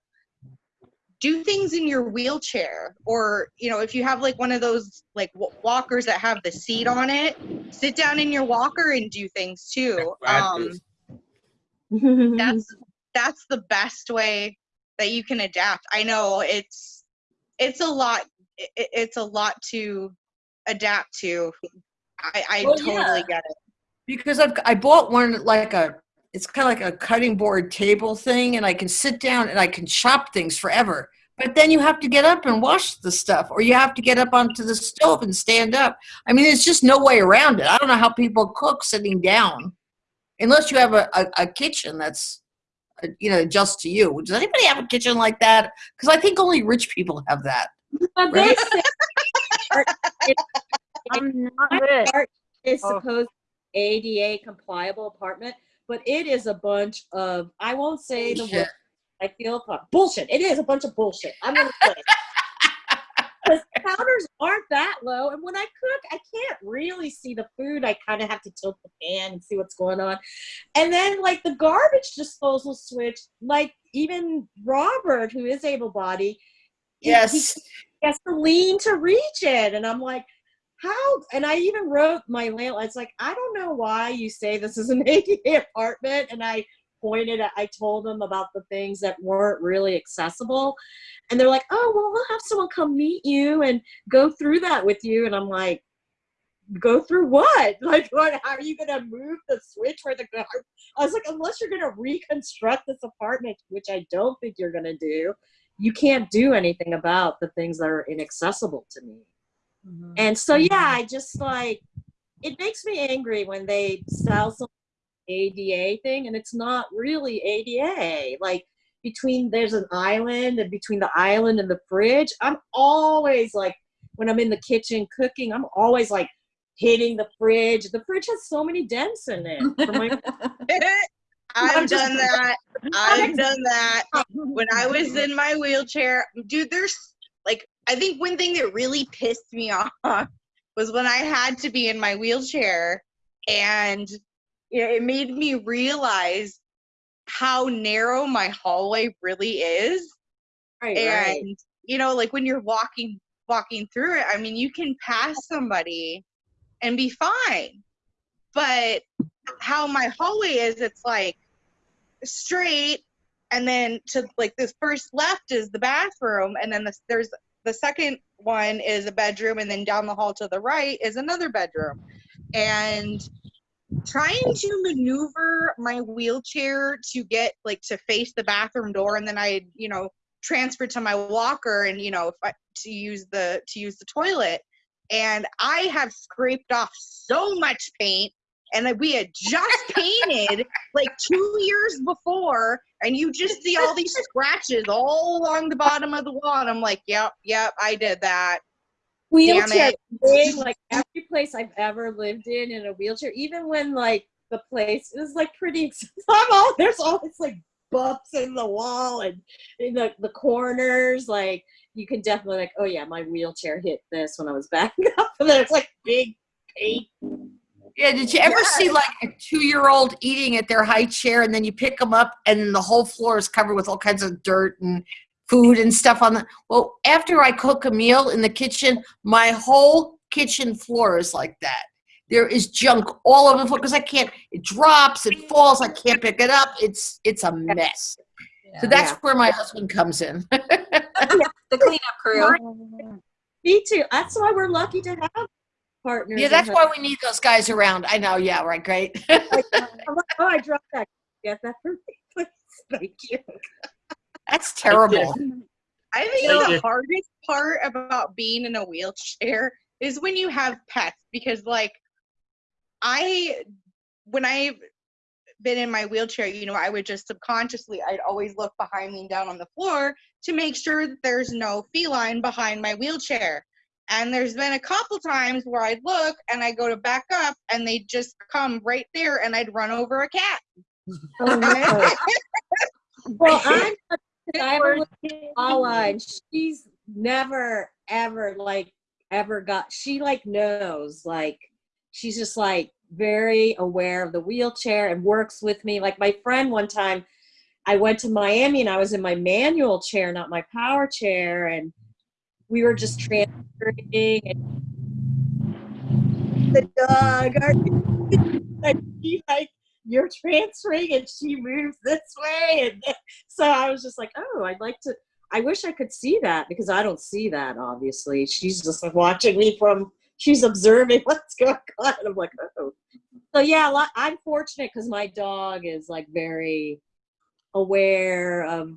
do things in your wheelchair. Or you know if you have like one of those like walkers that have the seat on it sit down in your walker and do things too. Um that's [laughs] that's the best way that you can adapt i know it's it's a lot i- i- it's a lot to adapt to i i Well, totally yeah. get it because I've, I bought one like a it's kind of like a cutting board table thing and I can sit down and I can chop things forever. But then you have to get up and wash the stuff or you have to get up onto the stove and stand up. I mean, there's just no way around it. I don't know how people cook sitting down unless you have a, a, a kitchen that's uh, you know just to you. Does anybody have a kitchen like that? Because I think only rich people have that. [laughs] But they say [laughs] I'm not rich. art is Oh. supposed ADA compliable apartment, but it is a bunch of I won't say the word I feel bullshit. It is a bunch of bullshit. I'm gonna say it. 'Cause counters aren't that low, and when I cook, I can't really see the food. I kind of have to tilt the pan and see what's going on, and then like the garbage disposal switch, like even Robert, who is able-bodied, he- he Yes. he has to lean to reach it. And I'm like, how? And I even wrote my landlord, it's like, I don't know why you say this is an [laughs] ADA apartment. And I pointed at, I told them about the things that weren't really accessible. And they're like, oh, well, we'll have someone come meet you and go through that with you. And I'm like, go through what? [laughs] Like, what? How are you going to move the switch where the? I was like, unless you're going to reconstruct this apartment, which I don't think you're going to do, you can't do anything about the things that are inaccessible to me. Mm-hmm. And so, yeah, mm-hmm. I just like, it makes me angry when they sell some ADA thing and it's not really ADA. Like, between there's an island and between the island and the fridge, I'm always like, when I'm in the kitchen cooking, I'm always like hitting the fridge. The fridge has so many dents in it. My [laughs] i've just- done that i've done that when I was in my wheelchair, dude, there's like, I think one thing that really pissed me [laughs] off was when I had to be in my wheelchair and it made me realize how narrow my hallway really is. right, And, right. you know, like when you're walking, walking through it, I mean, you can pass somebody and be fine. But how my hallway is, it's like straight and then to like this first left is the bathroom, and then this, there's the second one is a bedroom, and then down the hall to the right is another bedroom, and trying to maneuver my wheelchair to get like to face the bathroom door, and then I you know transferred to my walker, and you know if I, to use the to use the toilet, and I have scraped off so much paint and that we had just [laughs] painted like two years before, and you just see all these scratches all along the bottom of the wall. And I'm like, yep, yep, I did that. Wheelchair it. thing, like every place I've ever lived in in a wheelchair, even when like the place is like pretty [laughs] I'm all, there's always like bumps in the wall and in the, the corners. Like you can definitely like, oh yeah, my wheelchair hit this when I was backing [laughs] up, and then it's like big paint. Yeah, did you ever see like a two-year-old eating at their high chair and then you pick them up and the whole floor is covered with all kinds of dirt and food and stuff on the, well, after I cook a meal in the kitchen, my whole kitchen floor is like that. There is junk all over the floor because I can't, it drops, it falls, I can't pick it up. It's, it's a mess. So that's where my husband comes in. [laughs] The cleanup crew. [laughs] Me too. That's why we're lucky to have partners. Yeah, that's why we need those guys around. I know, yeah, right, great. like, I'm [laughs] like, oh, I dropped that. Get that for me, please. Thank you. That's terrible. I think Thank [laughs] the hardest part about being in a wheelchair is when you have pets because like I when I've been in my wheelchair, you know, I would just subconsciously I'd always look behind me and down on the floor to make sure that there's no feline behind my wheelchair. And there's been a couple times where I'd look and I go to back up and they just come right there and I'd run over a cat. Oh, no. [laughs] well, I'm [laughs] I have a and she's never ever like ever got. She like knows like she's just like very aware of the wheelchair and works with me. Like my friend one time, I went to Miami and I was in my manual chair, not my power chair, and we were just transferring and the dog. And [laughs] she like you're transferring and she moves this way. And so i was just like oh i'd like to i wish i could see that because i don't see that obviously. She's just watching me from she's observing [laughs] what's going on. And i'm like oh. So yeah lot- i'm fortunate because my dog is like very aware of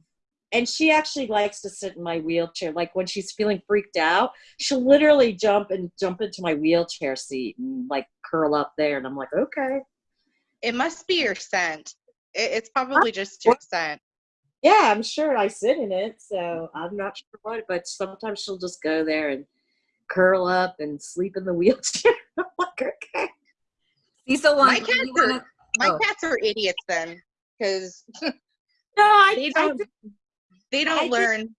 and she actually likes to sit in my wheelchair. Like when she's feeling freaked out she'll literally jump and jump into my wheelchair seat and like curl up there. And i'm like okay It must be your scent. It, it's probably just your scent. Yeah, I'm sure I sit in it, so I'm not sure what, but sometimes she'll just go there and curl up and sleep in the [laughs] wheelchair. I'm like, okay. Cecil My cats you wanna- are my oh. cats are idiots then, because No, I, they don't think- they don't think- learn.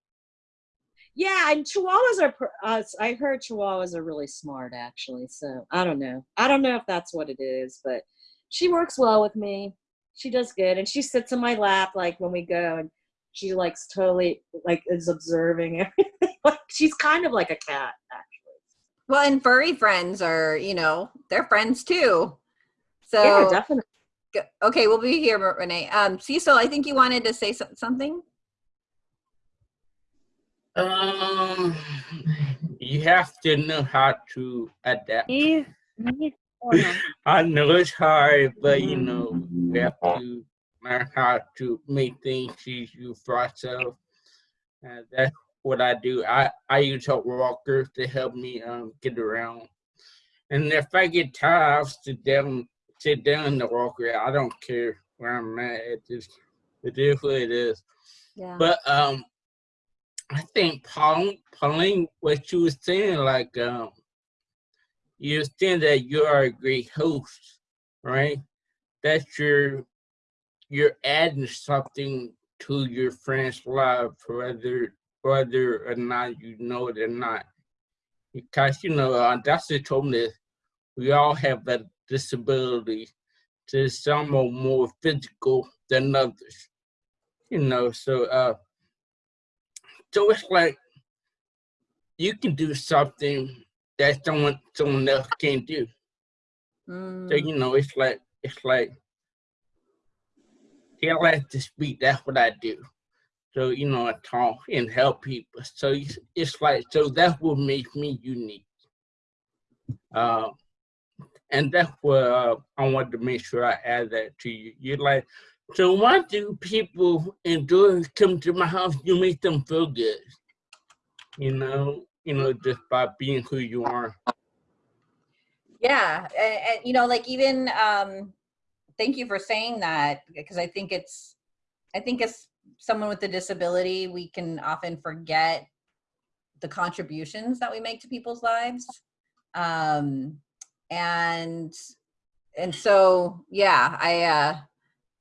yeah, and Chihuahuas are. Uh, I heard Chihuahuas are really smart, actually. So I don't know. I don't know if that's what it is, but she works well with me. She does good, and she sits in my lap like when we go, and she likes totally like is observing [laughs] everything. Like, she's kind of like a cat, actually. Well, and furry friends are, you know, they're friends too. So, yeah, definitely. okay, we'll be here, Renee. Um, Cecil, I think you wanted to say so- something. Um, you have to know how to adapt. Me, me, no. [laughs] I know it's hard, but you know, you have to learn how to make things easier for ourselves. And that's what I do. I, I use a walker to help me um get around. And if I get tired, I'll sit down sit down in the walker. I don't care where I'm at. It just it is what it is. Yeah. But um, I think Pauline, Pauline, what she was saying, like um, you're saying that you are a great host, right? That you're you're adding something to your friend's life, whether whether or not you know it or not. Because you know, uh, Dr. told me we all have a disability. To some are more physical than others you know so uh so it's like you can do something that someone someone else can't do so Mm, you know it's like it's like they like to speak. That's what I do. So you know, I talk and help people. So it's, it's like so that's what makes me unique. Um, and that's what uh, I wanted to make sure I add that to you. You're like, so why do people enjoy come to my house? You make them feel good. You know, you know, just by being who you are. Yeah, and, and you know, like even um, thank you for saying that because I think it's, I think as someone with a disability, we can often forget the contributions that we make to people's lives, um, and and so yeah, I uh,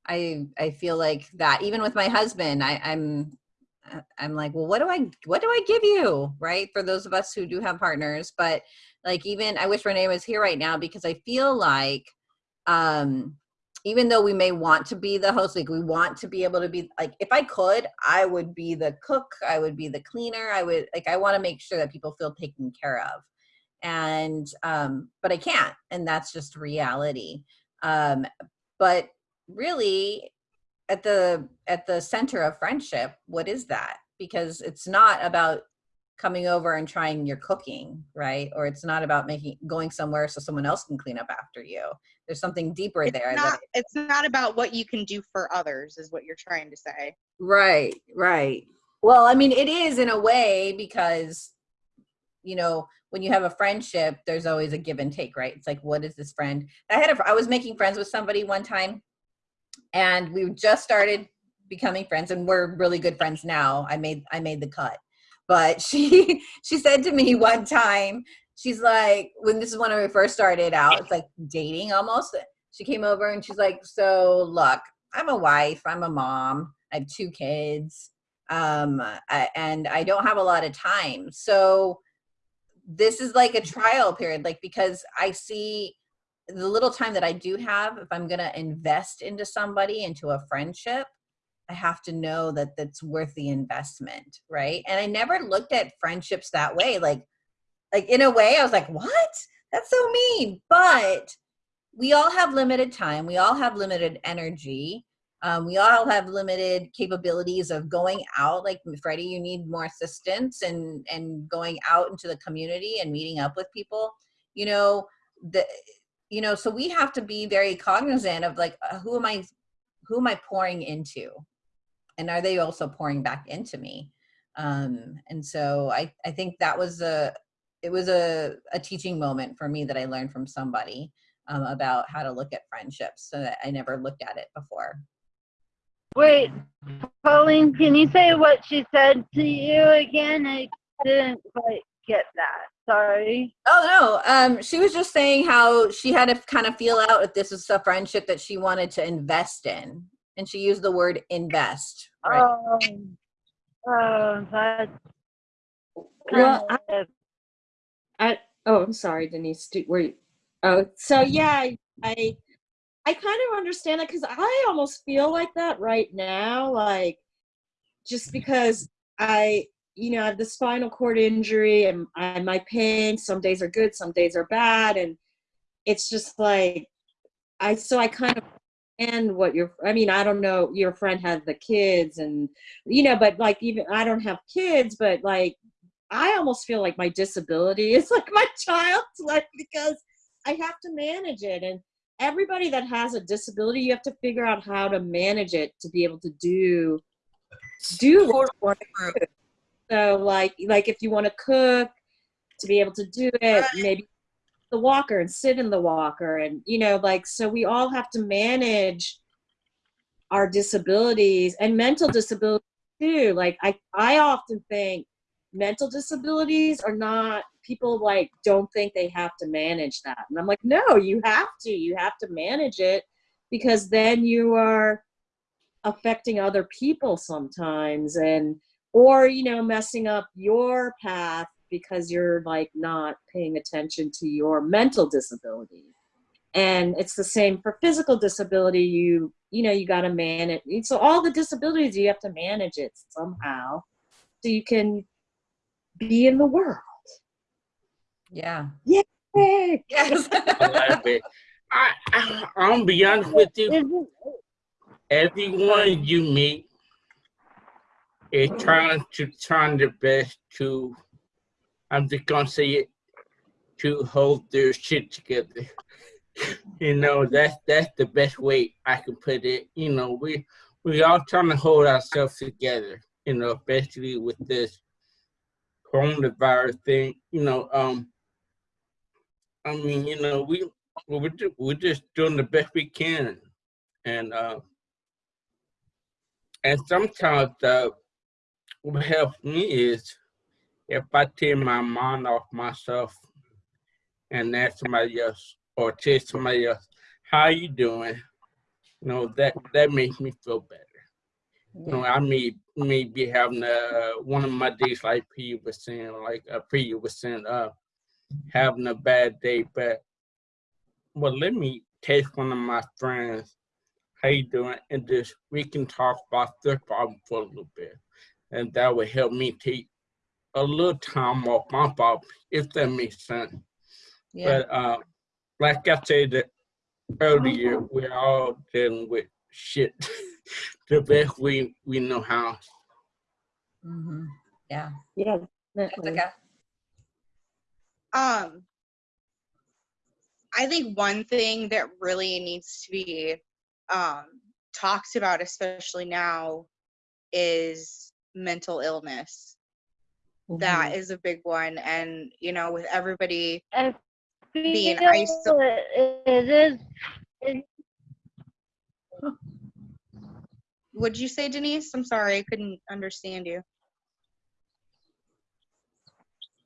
I I feel like that even with my husband, I, I'm I'm like, well, what do I what do I give you, right? For those of us who do have partners, but like even I wish Renee was here right now because I feel like um even though we may want to be the host, like we want to be able to be like if I could, I would be the cook, I would be the cleaner, I would like I want to make sure that people feel taken care of. And um but I can't and that's just reality. Um but really at the at the center of friendship what is that? Because it's not about coming over and trying your cooking right? Or it's not about making going somewhere so someone else can clean up after you. There's something deeper It's there not, it's not about what you can do for others, is what you're trying to say. right right. Well i mean it is in a way because you know when you have a friendship there's always a give and take right? It's like what is this friend? I had a i was making friends with somebody one time and we just started becoming friends and we're really good friends now. I made i made the cut. But [laughs] she she said to me one time she's like when this is when we first started out it's like dating almost she came over and she's like so look i'm a wife i'm a mom i have two kids um I, and i don't have a lot of time. So this is like a trial period like because i see the little time that I do have, if I'm going to invest into somebody, into a friendship, I have to know that that's worth the investment, right? And I never looked at friendships that way. Like, like in a way, I was like, "What? That's so mean." But we all have limited time. We all have limited energy. Um, we all have limited capabilities of going out. Like Freddie, you need more assistance and and going out into the community and meeting up with people. You know, the you know so we have to be very cognizant of like uh, who am i who am i pouring into and are they also pouring back into me um and so i i think that was a it was a, a teaching moment for me that i learned from somebody um, about how to look at friendships so that i never looked at it before Wait, Pauline, can you say what she said to you again? I didn't quite get that. Sorry. oh no um she was just saying how she had to kind of feel out if this is a friendship that she wanted to invest in and she used the word invest right Oh, oh, that's Well, kind of I oh, I'm sorry, Denise. Do, were you, oh, so yeah, I I kind of understand that because I almost feel like that right now, like just because I you know I have the spinal cord injury and I, my pain. Some days are good, some days are bad, and it's just like I so I kind of and what your I mean I don't know your friend had the kids and you know but like even I don't have kids but like I almost feel like my disability [laughs] is like my child's life because I have to manage it and everybody that has a disability you have to figure out how to manage it to be able to do do what you want to do. So like like if you want to cook to be able to do it maybe the walker and sit in the walker and you know like so we all have to manage our disabilities and mental disabilities too. Like i i often think mental disabilities are not people like don't think they have to manage that. And i'm like no you have to. You have to manage it because then you are affecting other people sometimes and or you know messing up your path because you're like not paying attention to your mental disability. And it's the same for physical disability. You you know you got to manage so all the disabilities you have to manage it somehow so you can be in the world. Yeah. Yeah [laughs] yes. I love it. I, I, I'm be honest with you. everyone you meet is trying to trying their best to I'm just gonna say it to hold their shit together. [laughs] you know, that's that's the best way I can put it. You know, we we all trying to hold ourselves together, you know, especially with this coronavirus thing, you know, um I mean, you know, we we're just, we're just doing the best we can. And uh and sometimes uh what helps me is if I take my mind off myself and ask somebody else or tell somebody else, how you doing? You know, that that makes me feel better. You know, I may may be having uh one of my days like P was saying, like uh, P was saying, uh having a bad day, but well let me text one of my friends, how you doing? And just we can talk about their problem for a little bit. And that would help me take a little time off my problem, if that makes sense. Yeah. But uh, like I said earlier, we're all dealing with shit [laughs] the best we we know how. Mm -hmm. Yeah. Yeah. Jessica. Um, I think one thing that really needs to be um, talked about, especially now, is mental illness. That is a big one, and you know, with everybody I Being feel iso- it- it is, it What'd you say, Denise? I'm sorry, I couldn't understand you.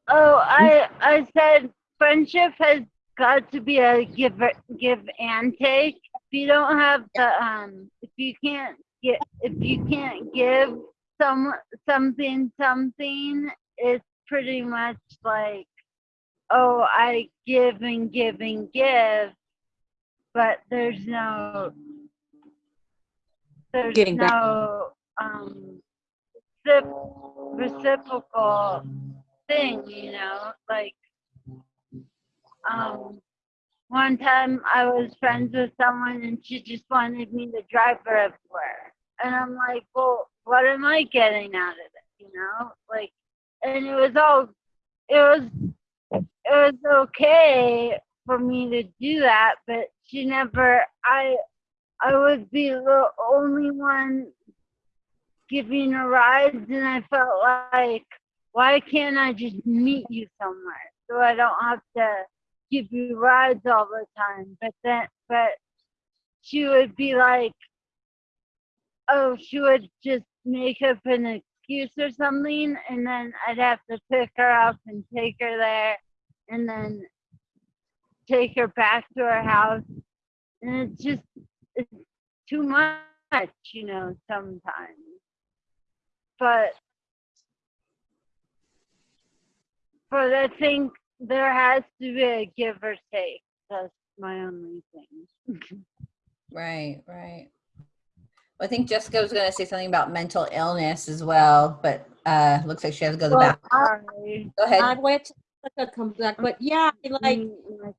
Oh, I I said friendship has got to be a give give and take. If you don't have the um, if you can't get if you can't give some something something, it's pretty much like, oh, I give and give and give, but there's no there's Getting no um reciprocal thing, you know, like um one time I was friends with someone and she just wanted me to drive her everywhere. And I'm like, well, what am I getting out of it? You know? Like and it was all it was it was okay for me to do that, but she never I I would be the only one giving rides and I felt like why can't I just meet you somewhere so I don't have to give you rides all the time? But then, but she would be like, oh, she would just make up an excuse or something, and then I'd have to pick her up and take her there, and then take her back to her house, and it's just it's too much, you know, sometimes. But but I think there has to be a give or take. That's my only thing. [laughs] Right, right. I think Jessica was going to say something about mental illness as well, but uh, looks like she has to go to the Well, back. Sorry. Go ahead. Wait till it comes back, but yeah, like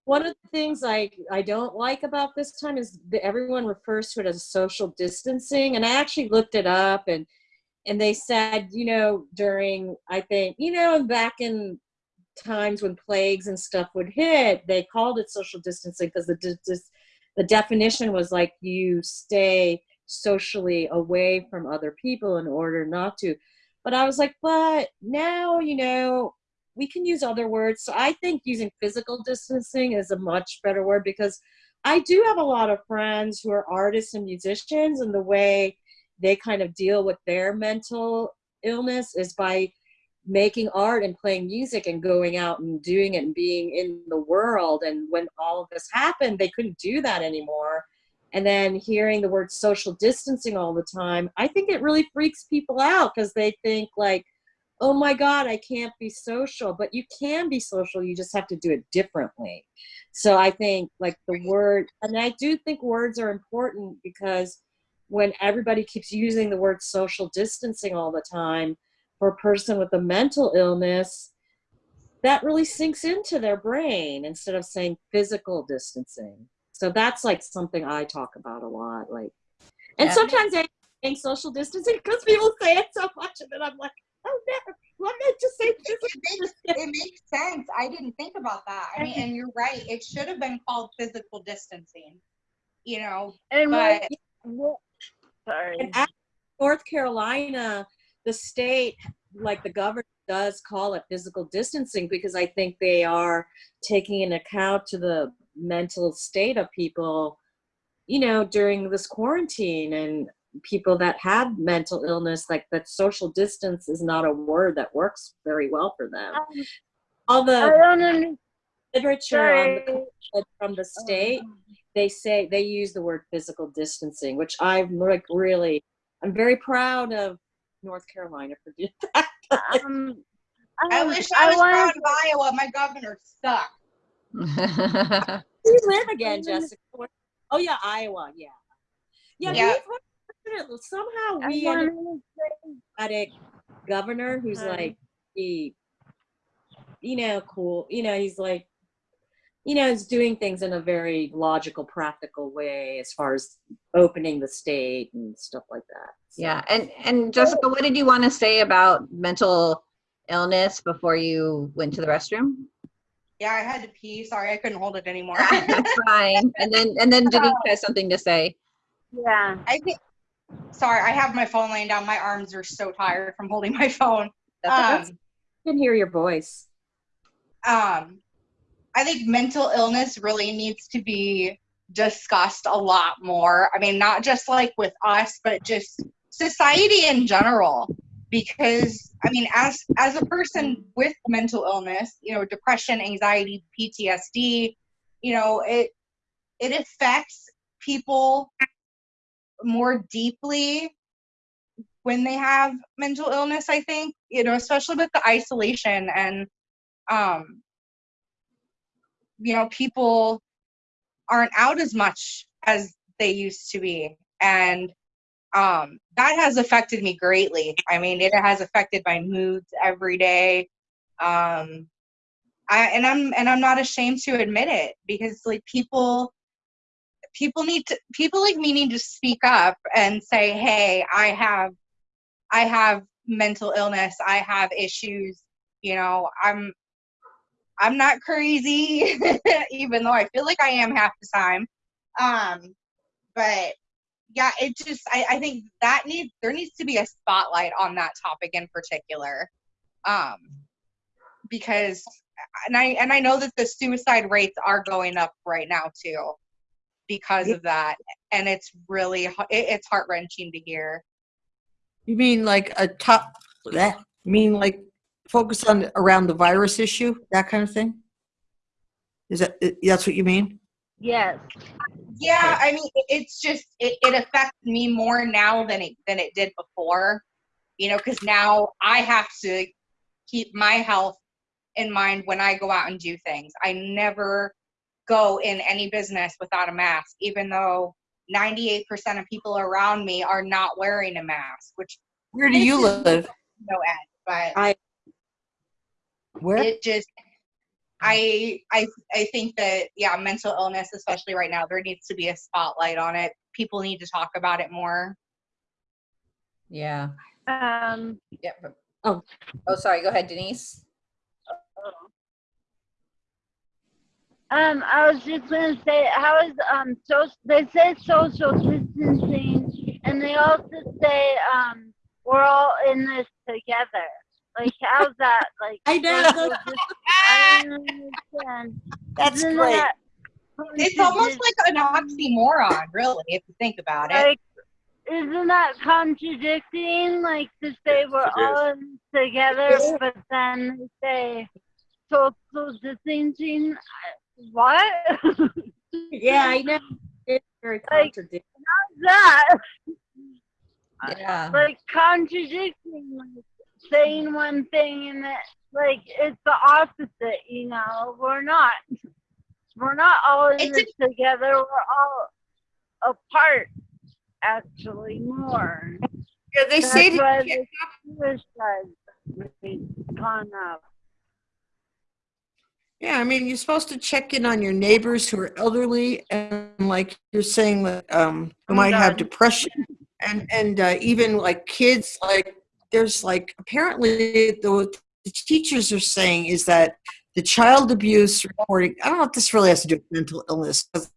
one of the things I I don't like about this time is that everyone refers to it as social distancing, and I actually looked it up, and and they said, you know, during I think you know back in times when plagues and stuff would hit, they called it social distancing because the the definition was like you stay socially away from other people in order not to. But I was like, but now you know we can use other words. So I think using physical distancing is a much better word because I do have a lot of friends who are artists and musicians, and the way they kind of deal with their mental illness is by making art and playing music and going out and doing it and being in the world. And when all of this happened, they couldn't do that anymore. And then hearing the word social distancing all the time, I think it really freaks people out because they think like, oh my god i can't be social. But you can be social you just have to do it differently. So i think like the word and i do think words are important because when everybody keeps using the word social distancing all the time for a person with a mental illness that really sinks into their brain instead of saying physical distancing so that's like something i talk about a lot like And Yeah. sometimes I think social distancing because people say it so much, and then I'm like, oh no, let me just say It physical makes, it makes sense. I didn't think about that. I mean, and you're right. It should have been called physical distancing. You know, And but what, what, sorry. And North Carolina, the state, like the governor, does call it physical distancing because I think they are taking in account to the mental state of people, you know, during this quarantine and people that have mental illness, like that social distance is not a word that works very well for them. Um, All I the don't understand. literature on the from the state, they say they use the word physical distancing, which I'm like really, I'm very proud of North Carolina for doing [laughs] that. Um, I um, wish I was wanted proud of Iowa. My governor sucked. Where [laughs] do you live again, Jessica? Oh yeah, Iowa. Yeah, yeah. Yeah. we've heard- somehow we ended wanted to say, up at a governor who's Hi. like he, you know, cool. You know, he's like, you know, he's doing things in a very logical, practical way as far as opening the state and stuff like that. So- yeah. And and Jessica, what did you want to say about mental illness before you went to the restroom? Yeah, I had to pee. Sorry, I couldn't hold it anymore. [laughs] That's fine. And then and then Denise has something to say. yeah. I think. Sorry, I have my phone laying down. My arms are so tired from holding my phone. That's Um, I can hear your voice. um, I think mental illness really needs to be discussed a lot more. I mean, not just like with us, but just society in general. Because I mean, as as a person with mental illness, you know, depression, anxiety, PTSD, you know, it it affects people more deeply when they have mental illness. I think, you know, especially with the isolation and um you know people aren't out as much as they used to be and um that has affected me greatly. I mean it has affected my moods every day. Um i and i'm and i'm not ashamed to admit it because like people people need to people like me need to speak up and say hey i have i have mental illness. I have issues. You know i'm I'm not crazy, [laughs] even though I feel like I am half the time. Um, but yeah, it just I, I think that needs there needs to be a spotlight on that topic in particular. Um, because and I and I know that the suicide rates are going up right now too because of that, and it's really it, it's heart wrenching to hear. You mean like a top, that, mean like focus on around the virus issue, that kind of thing? Is that, that's what you mean? Yes. Yeah, I mean, it's just it, it affects me more now than it than it did before. You know, because now I have to keep my health in mind when I go out and do things. I never go in any business without a mask, even though 98% of people around me are not wearing a mask, which Where do you live? no end. But I- Where? it just I I I think that yeah, mental illness, especially right now, there needs to be a spotlight on it. People need to talk about it more. Yeah. Um, Yeah. Oh. Oh, sorry. Go ahead, Denise. um, I was just gonna say, how is um, so they say social distancing, and they also say um, we're all in this together. Like, how's that? Like, I know. social I don't understand. That's Isn't great. that It's almost like an oxymoron, really, if you think about it. like isn't that contradicting like to say we're Yes, it is. all together but then say social distancing I- what yeah, I [laughs] know. It's very Like- how's that Yeah. like contradicting like saying one thing and that like it's the opposite you know? We're not we're not all in It's this together. We're all apart actually more. Yeah, they say That's that why the suicide gone up. Yeah, I mean, you're supposed to check in on your neighbors who are elderly and like you're saying that um who might have depression and and uh, even like kids like there's like apparently the, the teachers are saying is that the child abuse reporting I don't know if this really has to do with mental illness 'cause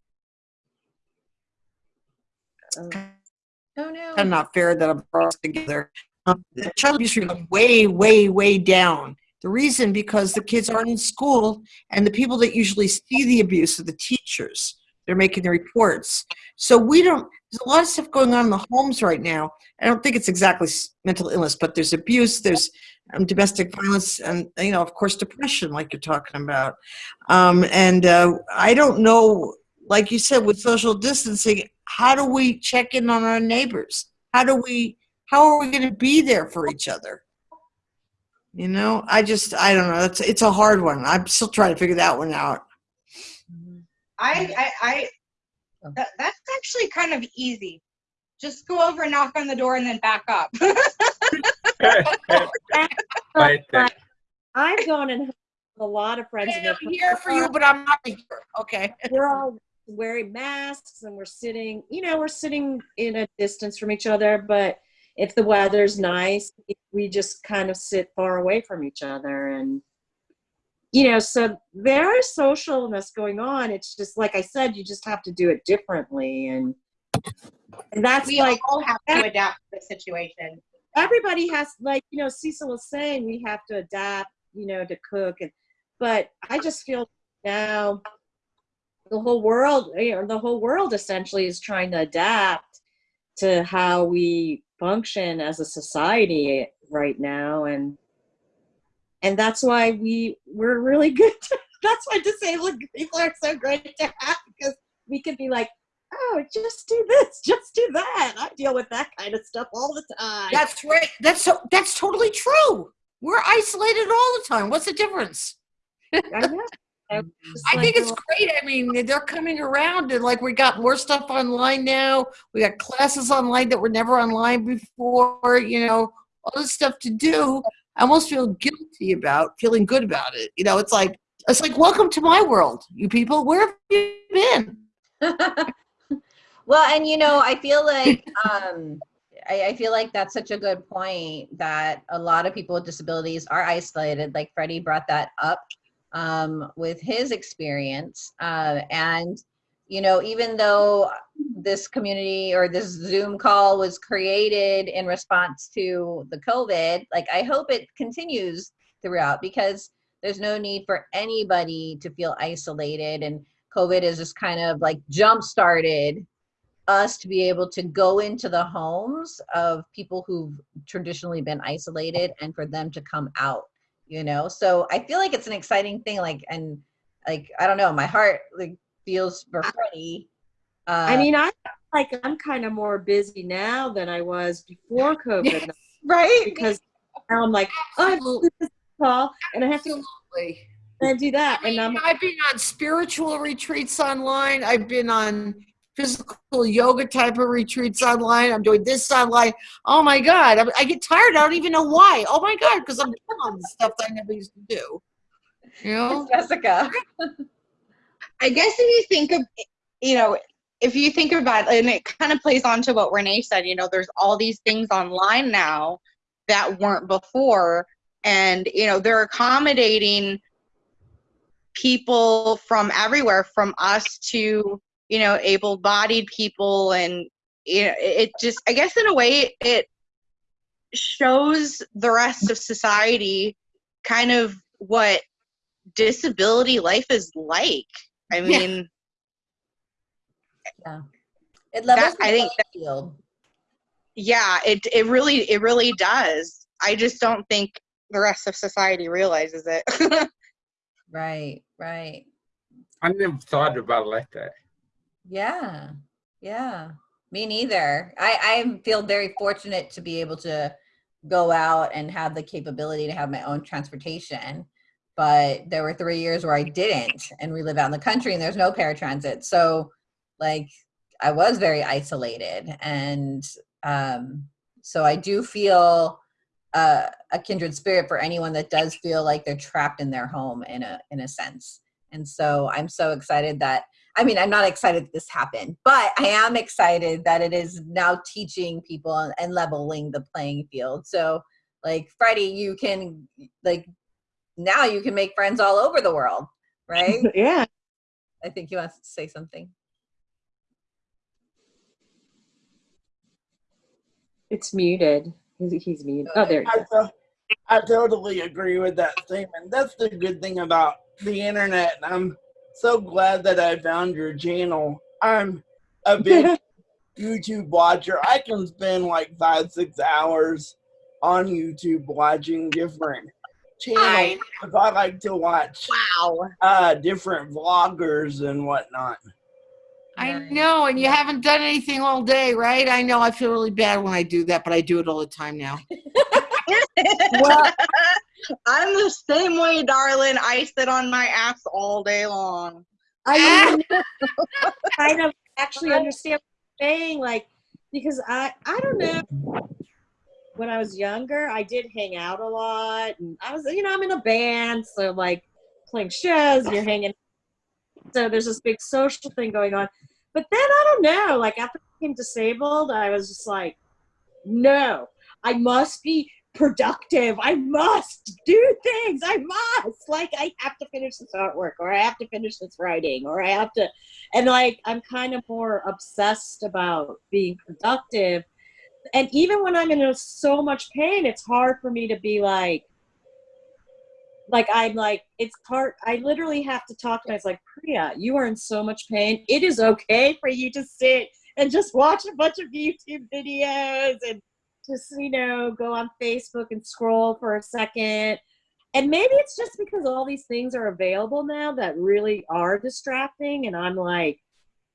Oh no. kind of not fair that I'm brought together. Um, the child abuse rate is way, way, way down. The reason because the kids aren't in school, and the people that usually see the abuse are the teachers. They're making the reports. So we don't. There's a lot of stuff going on in the homes right now. I don't think it's exactly mental illness, but there's abuse, there's um, domestic violence, and you know, of course, depression, like you're talking about. Um, and uh, I don't know, like you said, with social distancing, how do we check in on our neighbors? How do we? How are we going to be there for each other? You know, I just, I don't know. It's it's a hard one. I'm still trying to figure that one out. I, I, I Oh. Oh. that, that's actually kind of easy. Just go over and knock on the door and then back up. [laughs] [laughs] right there. I've gone and had a lot of friends. and I'm they're- here for you, but I'm not here. Okay. [laughs] we're all wearing masks and we're sitting, you know, we're sitting in a distance from each other. But if the weather's nice, we just kind of sit far away from each other. And, you know, so there is socialness going on. It's just, like I said, you just have to do it differently. And, and that's we like all have to adapt to the situation. everybody has like you know cecil was saying we have to adapt you know to cook and but i just feel now the whole world you know the whole world essentially is trying to adapt to how we function as a society right now and and that's why we we're really good to, [laughs] that's why disabled people are so great to have because we can be like oh just do this [laughs] just do that i deal with that kind of stuff all the time That's right. That's so, that's totally true. We're isolated all the time. What's the difference? I know. [laughs] I like, think it's great. I mean, they're coming around and like we got more stuff online now. We got classes online that were never online before, you know, all this stuff to do. I almost feel guilty about feeling good about it. You know, it's like it's like welcome to my world, you people. Where have you been? [laughs] well, and you know, I feel like [laughs] um, I, I feel like that's such a good point that a lot of people with disabilities are isolated. Like Freddie brought that up um, with his experience, uh, and you know, even though this community or this Zoom call was created in response to the COVID, like I hope it continues throughout because there's no need for anybody to feel isolated and COVID has just kind of like jump started us to be able to go into the homes of people who've traditionally been isolated and for them to come out, you know? So I feel like it's an exciting thing. Like, and like, I don't know, my heart like feels for Freddie. Uh, I mean, I like I'm kind of more busy now than I was before [laughs] COVID right? because now I'm like, oh, I have to do this call and I have to Absolutely. and do that, I and mean, I'm I've been on spiritual retreats online. I've been on physical yoga type of retreats online. I'm doing this online. Oh my God. I, I get tired. I don't even know why. Oh my God. Because I'm [laughs] doing all the stuff that I never used to do. You know? Jessica. [laughs] I guess if you think of, you know, if you think about and it kind of plays on to what Renee said, you know, there's all these things online now that weren't before. And, you know, they're accommodating people from everywhere, from us to, you know, able bodied people. And, you know, it just, I guess in a way, it shows the rest of society kind of what disability life is like. I mean, Yeah. mean, It levels That- I the think playing field. yeah, it it really it really does. I just don't think the rest of society realizes it. [laughs] Right, right. I never thought about it like that. Yeah, yeah. Me neither. I, I feel very fortunate to be able to go out and have the capability to have my own transportation. But there were three years where I didn't, and we live out in the country and there's no paratransit. So, like, I was very isolated. And um, so I do feel a, a kindred spirit for anyone that does feel like they're trapped in their home in a in a sense. And so I'm so excited that I mean I'm not excited that this happened, but I am excited that it is now teaching people and leveling the playing field. So like Freddie, you can like now you can make friends all over the world, right? [laughs] yeah. I think you want to say something. It's muted. He's, he's muted. Oh, there. I, to- I totally agree with that statement. That's the good thing about the internet. I'm so glad that I found your channel. I'm a big [laughs] YouTube watcher. I can spend like five, six hours on YouTube watching different channels. If I like to watch Wow. uh, different vloggers and whatnot. I know, and you haven't done anything all day, right? I know I feel really bad when I do that, but I do it all the time now. [laughs] well, [laughs] I'm the same way, darling. I sit on my ass all day long. I [laughs] kind of actually understand what you're saying, like, because I, I don't know. When I was younger, I did hang out a lot, and I was, you know, I'm in a band, so like playing shows, you're hanging. So there's this big social thing going on. But then I don't know, like after I became disabled, I was just like, no, I must be productive. I must do things. I must. Like I have to finish this artwork or I have to finish this writing or I have to and like I'm kind of more obsessed about being productive. And even when I'm in so much pain, it's hard for me to be like like I'm like it's hard I literally have to talk to myself like Priya, you are in so much pain. It is okay for you to sit and just watch a bunch of YouTube videos and just you know go on facebook and scroll for a second and maybe it's just because all these things are available now that really are distracting and i'm like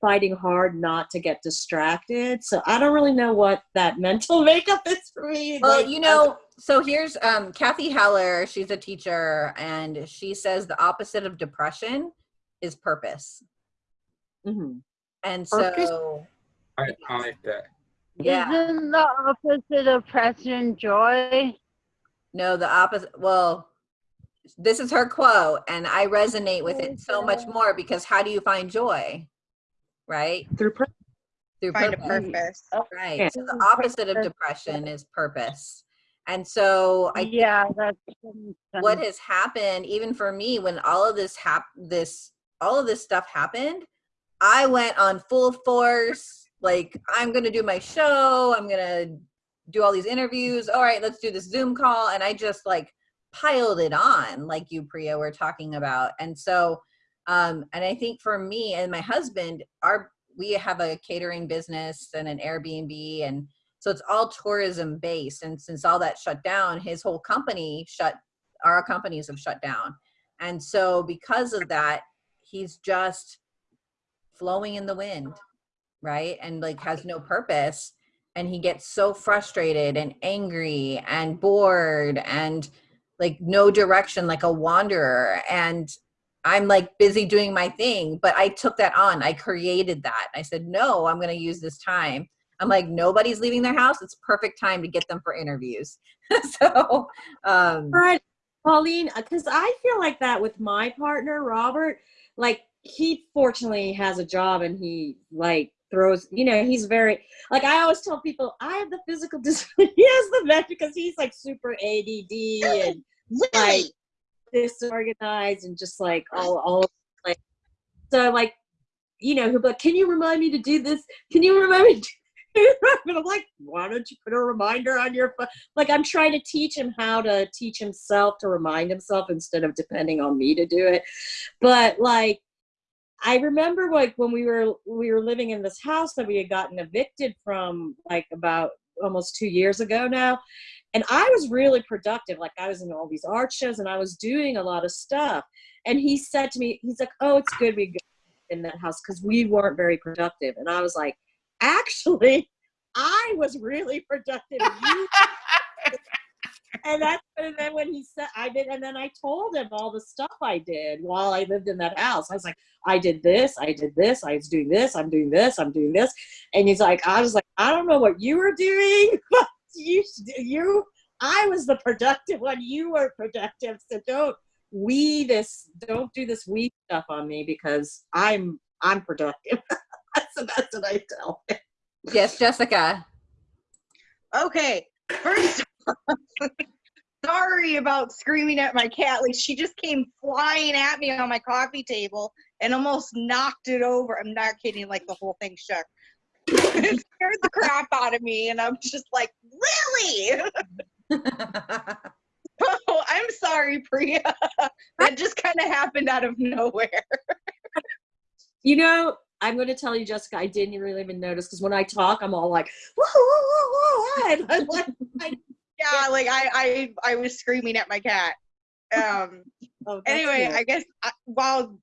fighting hard not to get distracted so i don't really know what that [laughs] mental makeup is for me Well, Like, you know, so here's um, Cathy Heller. She's a teacher, and she says the opposite of depression is purpose. mhm. And Purpose? so, I, I like that. yeah, Isn't the opposite of passion joy? no, the opposite. Well, this is her quote, and I resonate with it so much more because how do you find joy? Right through pur- through Find a purpose. purpose. Oh, right. Yeah. So the opposite of depression is purpose. And so I yeah, that's what has happened even for me when all of this hap- this all of this stuff happened i went on full force like i'm gonna do my show i'm gonna do all these interviews all right let's do this zoom call and i just like piled it on like you priya were talking about and so um and i think for me and my husband our we have a catering business and an airbnb and so it's all tourism based and since all that shut down his whole company shut our companies have shut down. And so because of that, he's just flowing in the wind, right? And like has no purpose. And he gets so frustrated and angry and bored and like no direction, like a wanderer. And I'm like busy doing my thing, but I took that on. I created that. I said, no, I'm going to use this time. I'm like, nobody's leaving their house. It's perfect time to get them for interviews. [laughs] so, um, Right, Pauline, because I feel like that with my partner, Robert. Like, he fortunately has a job and he, like, throws, you know, he's very, like, I always tell people, I have the physical [laughs] disability. he has the vet because he's, like, super ADD and, like, disorganized and just, like, all, all, [laughs] like, so, like, you know, he'll like, can you remind me to do this? Can you remind me [laughs] and I'm like, why don't you put a reminder on your phone? Like, I'm trying to teach him how to teach himself to remind himself instead of depending on me to do it. But like, I remember like when we were we were living in this house that we had gotten evicted from like about almost two years ago now. And I was really productive. Like I was in all these art shows and I was doing a lot of stuff. And he said to me, he's like, Oh, it's good we in that house because we weren't very productive. And I was like, actually, I was really productive. And that's and then when he said I did, and then I told him all the stuff I did while I lived in that house. I was like, I did this, I did this, I was doing this, I'm doing this, I'm doing this, and he's like, I was like, I don't know what you were doing, [laughs] but you, you, I was the productive one. You were productive. So don't we this don't do this we stuff on me because I'm I'm productive. so [laughs] that's what I tell. Yes, Jessica. Okay, first [laughs] sorry about screaming at my cat. Like she just came flying at me on my coffee table and almost knocked it over. I'm not kidding, like the whole thing shook. It scared the crap out of me, and I'm just like, really? [laughs] [laughs] oh, I'm sorry, Priya. that just kind of happened out of nowhere. You know, I'm going to tell you, Jessica. I didn't really even notice because when I talk, I'm all like, whoa, whoa, whoa, whoa, and I'm [laughs] like, I, Yeah, like I, I, I was screaming at my cat. Um. oh, anyway, cool. I guess I, while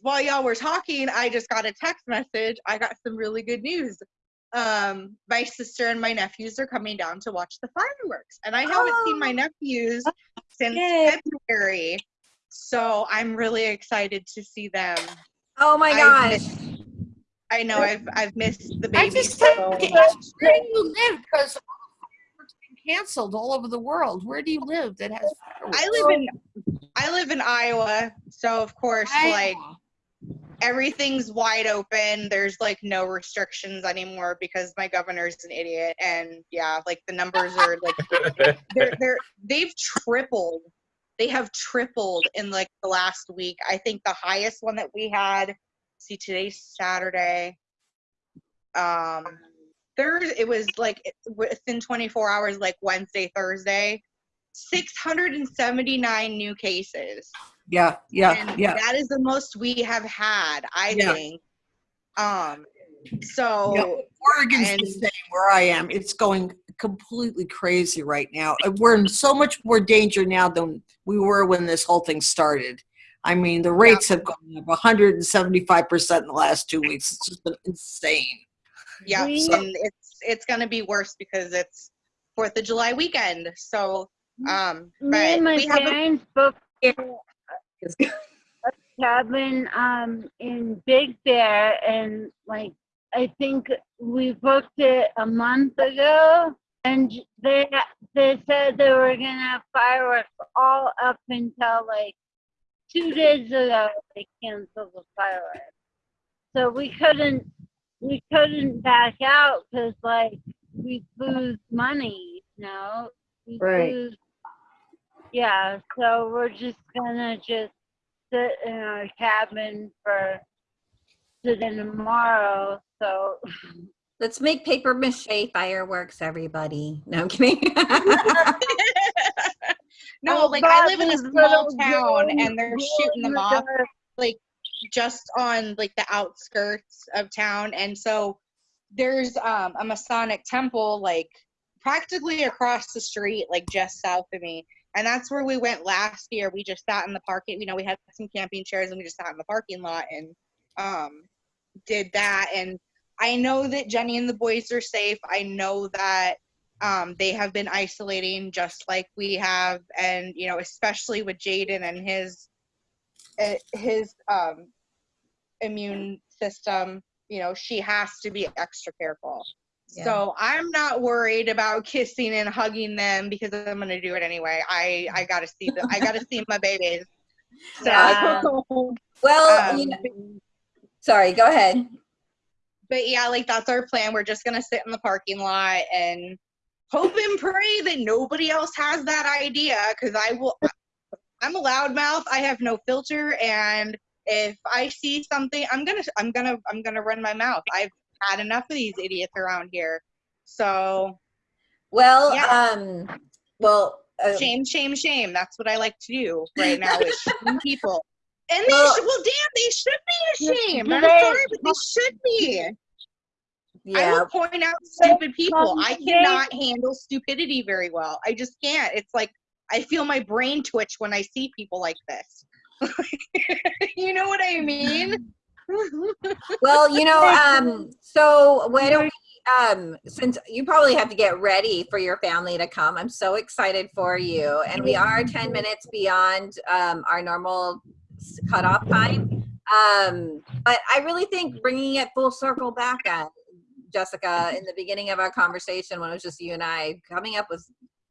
while y'all were talking, I just got a text message. I got some really good news. Um, my sister and my nephews are coming down to watch the fireworks, and I haven't seen my nephews since Yay. February. So I'm really excited to see them. Oh my gosh. I know I've I've missed the I just so have to much. ask, where do you live? Because canceled all over the world. Where do you live that has fireworks? I live in I live in Iowa, so of course like Iowa. Everything's wide open. There's like no restrictions anymore because my governor's an idiot. And yeah, like the numbers are like [laughs] they're they're they've tripled. They have tripled in like the last week. I think the highest one that we had. See, today's Saturday. Um, Thursday it was like within 24 hours, like Wednesday, Thursday, 679 new cases Yeah, yeah, and yeah. that is the most we have had i Yeah. think um so Oregon's the same where I am. It's going completely crazy right now. Uh, We're in so much more danger now than we were when this whole thing started. I mean, the rates have gone up 175% in the last two weeks. It's just been insane. yeah We- and it's it's gonna be worse because it's fourth of july weekend so um Me and my we have a, parents booked a [laughs] cabin um in Big Bear, and like I think we booked it a month ago, and they they said they were gonna have fireworks all up until like two days ago. They canceled the fireworks, so we couldn't we couldn't back out because like we lose money, you know. We Right. lose yeah, so we're just gonna just sit in our cabin for today tomorrow. So Let's make paper mache fireworks, everybody. No, I'm kidding. [laughs] no like i live in a small little town and they're shooting them off like just on like the outskirts of town and so there's um a masonic temple like practically across the street like just south of me and that's where we went last year. We just sat in the parking you know we had some camping chairs and we just sat in the parking lot and um did that. And i know that jenny and the boys are safe. I know that um, they have been isolating just like we have. And you know especially with jaden and his uh, his um, immune system you know she has to be extra careful Yeah. so i'm not worried about kissing and hugging them because i'm going to do it anyway i i gotta see them i gotta see my babies [laughs] so Yeah. well, you um, know, sorry, go ahead. but yeah, like that's our plan. We're just gonna sit in the parking lot and hope and pray that nobody else has that idea. Cause I will. I'm a loudmouth. I have no filter, and if I see something, I'm gonna, I'm gonna, I'm gonna run my mouth. I've had enough of these idiots around here. So Well, Yeah. um, well, uh, shame, shame, shame. That's what I like to do right now is [laughs] shame people. And they Well- should, well, damn, they should be ashamed. I'm sorry, but they should be. I yeah, will point out stupid people. I cannot handle stupidity very well. I just can't. It's like I feel my brain twitch when I see people like this. [laughs] you know what I mean? [laughs] well, you know, [laughs] um, so why don't we, um, since you probably have to get ready for your family to come, I'm so excited for you. And we are 10 minutes beyond um, our normal cutoff time. Um, but I really think bringing it full circle back at Jessica in the beginning of our conversation when it was just you and I coming up with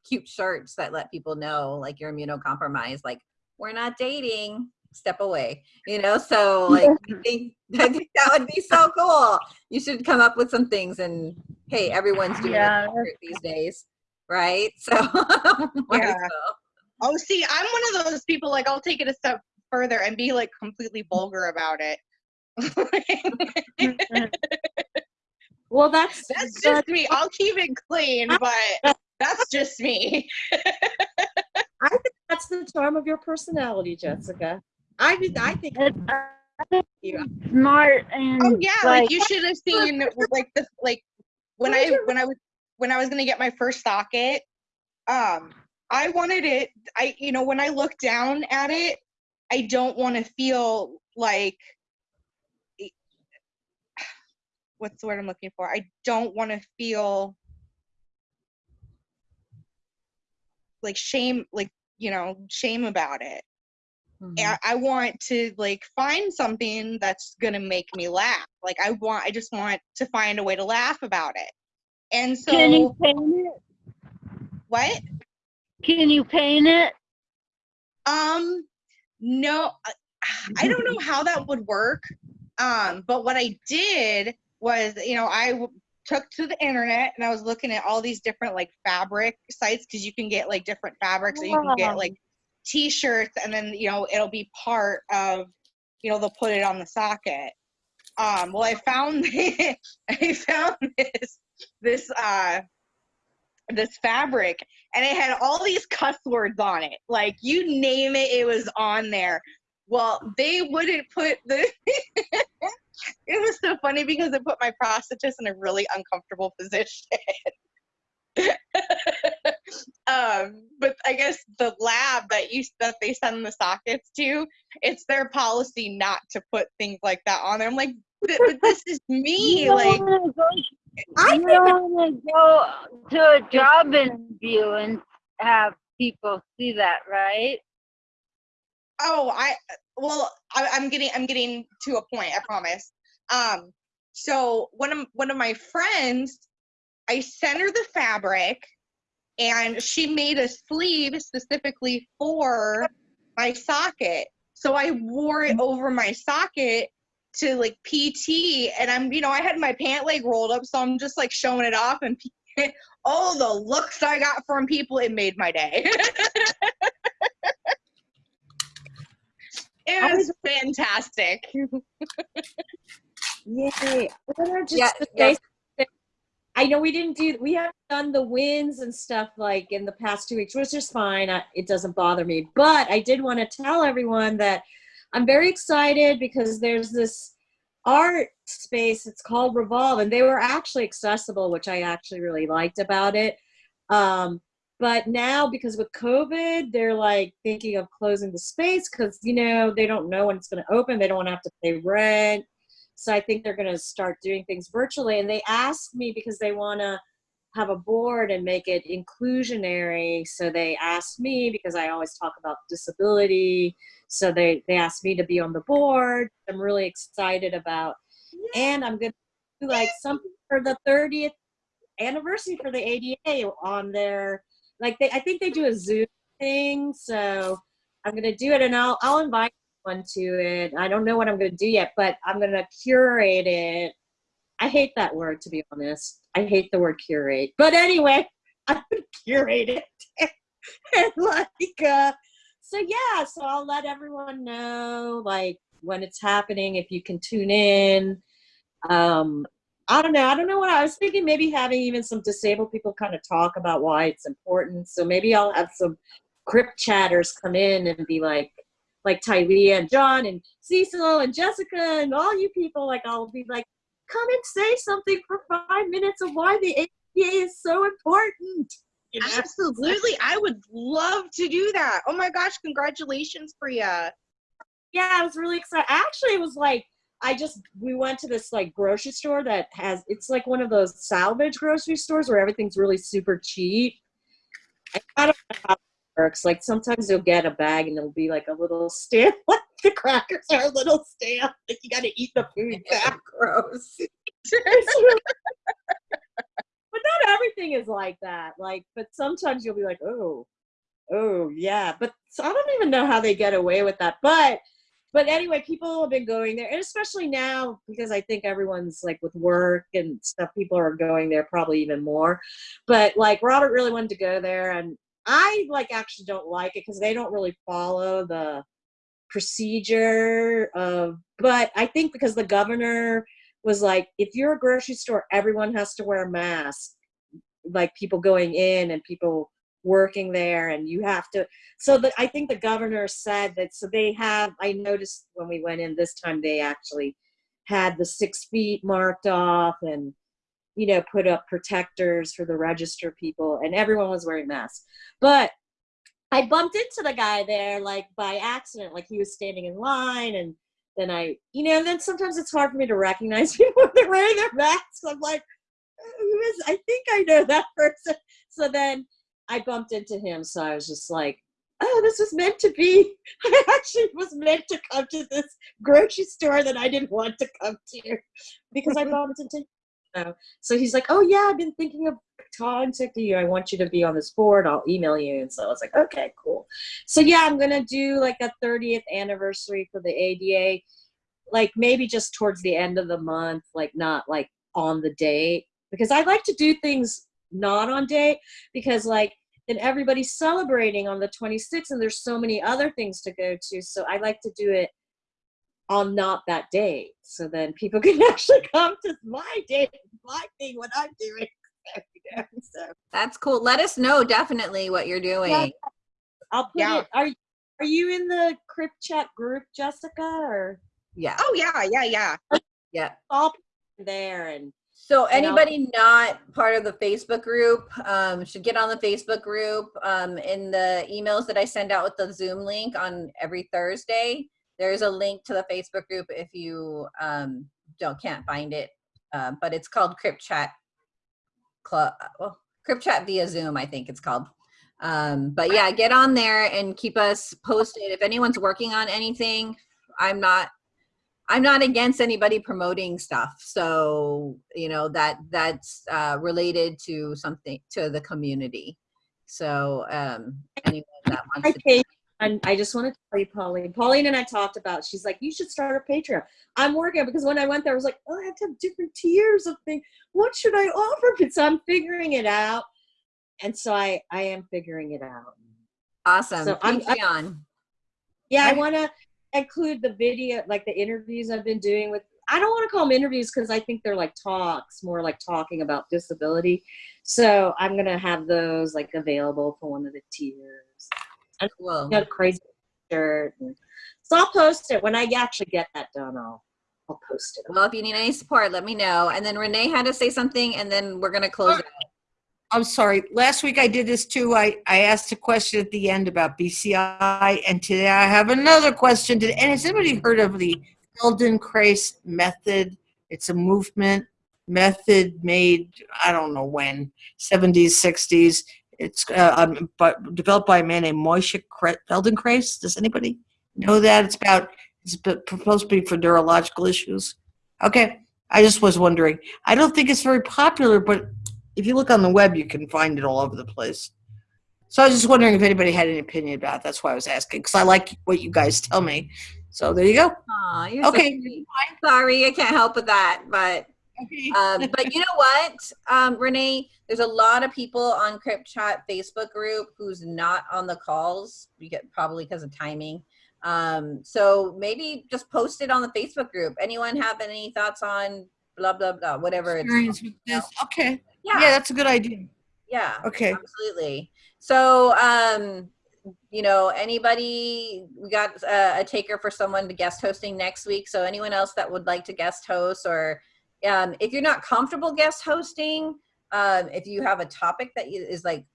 cute shirts that let people know like you're immunocompromised. Like we're not dating. Step away. You know. So [laughs] like I think [laughs] I think that would be so cool. You should come up with some things and hey, everyone's doing Yeah, it these days, right? [laughs] So Yeah. Oh, see, I'm one of those people. Like, I'll take it a step further and be like completely vulgar about it. Mm-hmm. Well, that's that's just me. I'll keep it clean, but that's just me. I think that's the charm of your personality, Jessica. I did. I think smart and Oh yeah, like, like, you should have seen like the like when I when I was when I was gonna get my first socket. Um, I wanted it. I you know when I look down at it, I don't want to feel like what's the word I'm looking for? I don't want to feel like shame, like you know, shame about it. Mhm. I, I want to like find something that's gonna make me laugh. Like I want, I just want to find a way to laugh about it. And so, can you paint it? what? Can you paint it? Um, no, I- don't know how that would work. Um, but what I did was, you know, I w- took to the internet and I was looking at all these different like fabric sites because you can get like different fabrics and you can get like t-shirts and then you know it'll be part of you know they'll put it on the socket. Um well i found [laughs] i found this this uh this fabric and it had all these cuss words on it. Like you name it it was on there. Well they wouldn't put the [laughs] it was so funny because it put my prosthetist in a really uncomfortable [laughs] position um, but I guess the lab that you that they send the sockets to, it's their policy not to put things like that on there. I'm like, but, [laughs] this is me. You Like, go, I don't wanna go to a job interview and have people see that, right? oh, I well, I, I'm getting I'm getting to a point. I promise. Um, so one of one of my friends, I sent her the fabric, and she made a sleeve specifically for my socket. So I wore it over my socket to like PT, and I'm you know I had my pant leg rolled up, so I'm just like showing it off, and [laughs] oh the looks I got from people, it made my day. [laughs] it was fantastic. [laughs] Yay! I wanna just Yeah, say yeah. I know we didn't do we haven't done the wins and stuff like in the past two weeks, which is fine. I, it doesn't bother me, but I did want to tell everyone that I'm very excited because there's this art space. It's called Revolve, and they were actually accessible, which I actually really liked about it. Um, but now because with COVID, they're like thinking of closing the space because you know they don't know when it's going to open. They don't want to have to pay rent. So I think they're going to start doing things virtually. And they asked me because they want to have a board and make it inclusionary. So they asked me because I always talk about disability. So they, they asked me to be on the board. I'm really excited about. And I'm going to do like something for the 30th anniversary for the ADA on their, like they, I think they do a Zoom thing. So I'm going to do it and I'll, I'll invite one to it. I don't know what I'm going to do yet, but I'm going to curate it. I hate that word, to be honest. I hate the word curate. But anyway, I'm going to curate it. [laughs] and like, uh, so yeah, so I'll let everyone know, like, when it's happening, if you can tune in. Um, I don't know. I don't know what I was thinking. Maybe having even some disabled people kind of talk about why it's important. So maybe I'll have some crip chatters come in and be like, like Tylea and John and Cecil and Jessica and all you people, like I'll be like, come and say something for five minutes of why the ADA is so important. You know? Absolutely, I would love to do that. Oh my gosh, congratulations, Priya. Yeah, I was really excited. Actually, it was like I just we went to this like grocery store that has it's like one of those salvage grocery stores where everything's really super cheap. I I don't know how it works. Like sometimes you'll get a bag and it'll be like a little stamp. [laughs] Like the crackers are a little stamp. Like you got to eat the food back. Gross. [laughs] But not everything everything is like that. Like, but sometimes you'll be like, oh, oh yeah. But so I don't even know how they get away with that. But but anyway, people have been going there, and especially now because I think everyone's like with work and stuff, people are going there probably even more. But like Robert really wanted to go there, and I like actually don't like it because they don't really follow the procedure of. But I think because the governor was like, if you're a grocery store, everyone has to wear a mask, like people going in and people working there and you have to so i think the governor said that so they have i noticed when we went in this time they actually had the six feet marked off and you know put up protectors for the register people and everyone was wearing masks. But i bumped into the guy there like by accident like he was standing in line and then i you know and then sometimes it's hard for me to recognize [laughs] people when they're wearing their masks. I'm like who is i think i know that [laughs] person. So then I bumped into him, so I was just like, oh, this was meant to be. [laughs] I actually was meant to come to this grocery store that I didn't want to come to because I bumped into him. So he's like, oh, yeah, I've been thinking of contacting you. I want you to be on this board. I'll email you. And so I was like, okay, cool. So yeah, I'm going to do like a 30th anniversary for the ADA, like maybe just towards the end of the month, like not like on the date because I like to do things not on date because like then everybody's celebrating on the 26th and there's so many other things to go to so i like to do it on not that date so then people [laughs] can actually come to my date my thing what i'm doing [laughs] so That's cool. Let us know definitely what you're doing. Yeah. i'll put Yeah. it are, are you in the crip chat group jessica or Yeah. Oh yeah, yeah, yeah. Yeah. all there and So And I'll- anybody not part of the Facebook group um, should get on the Facebook group. Um, in the emails that I send out with the Zoom link on every Thursday, there's a link to the Facebook group if you um, don't can't find it. Uh, but it's called Crip Chat Club. Well, Crip Chat via Zoom, I think it's called. Um, but yeah, get on there and keep us posted. If anyone's working on anything, I'm not I'm not against anybody promoting stuff. So, you know, that that's uh, related to something to the community. So, um, anyone that wants to, and I just want to tell you, Pauline. Pauline and I talked about. She's like, you should start a Patreon. I'm working because when I went there, I was like, oh, I have to have different tiers of things. What should I offer? But [laughs] so I'm figuring it out, and so I I am figuring it out. awesome. So I'm- I- Patreon. Yeah, I I- want to include the video, like the interviews I've been doing with. I don't want to call them interviews because I think they're like talks, more like talking about disability. So I'm gonna have those like available for one of the tiers. Cool. got a crazy shirt. And, so I'll post it when I actually get that done. I'll I'll post it. Well, if you need any support, let me know. And then Renee had to say something, and then we're gonna close. it. Oh, I'm sorry. Last week I did this too. I, I asked a question at the end about BCI, and today I have another question. Did, and has anybody heard of the Feldenkrais method? It's a movement method made, I don't know when, 70s, 60s. It's uh, um, but developed by a man named Moshe Kre- Feldenkrais. Does anybody know that? It's about, it's supposed to be for neurological issues. Okay. I just was wondering. I don't think it's very popular, but if you look on the web, you can find it all over the place. So I was just wondering if anybody had any opinion about it. That's why I was asking, because I like what you guys tell me. So there you go. Aw, you're so Okay. sweet. Sorry, I can't help with that, but Okay. um, but you know what, um, Renee? There's a lot of people on Crip Chat Facebook group who's not on the calls. We get probably because of timing. Um, so maybe just post it on the Facebook group. Anyone have any thoughts on blah blah blah, whatever it's Experience with this. Okay. yeah, Yeah, that's a good idea. yeah, Okay. absolutely. So um, you know, anybody? We got uh, a taker for someone to guest hosting next week. So anyone else that would like to guest host or um, if you're not comfortable guest hosting, um, if you have a topic that is like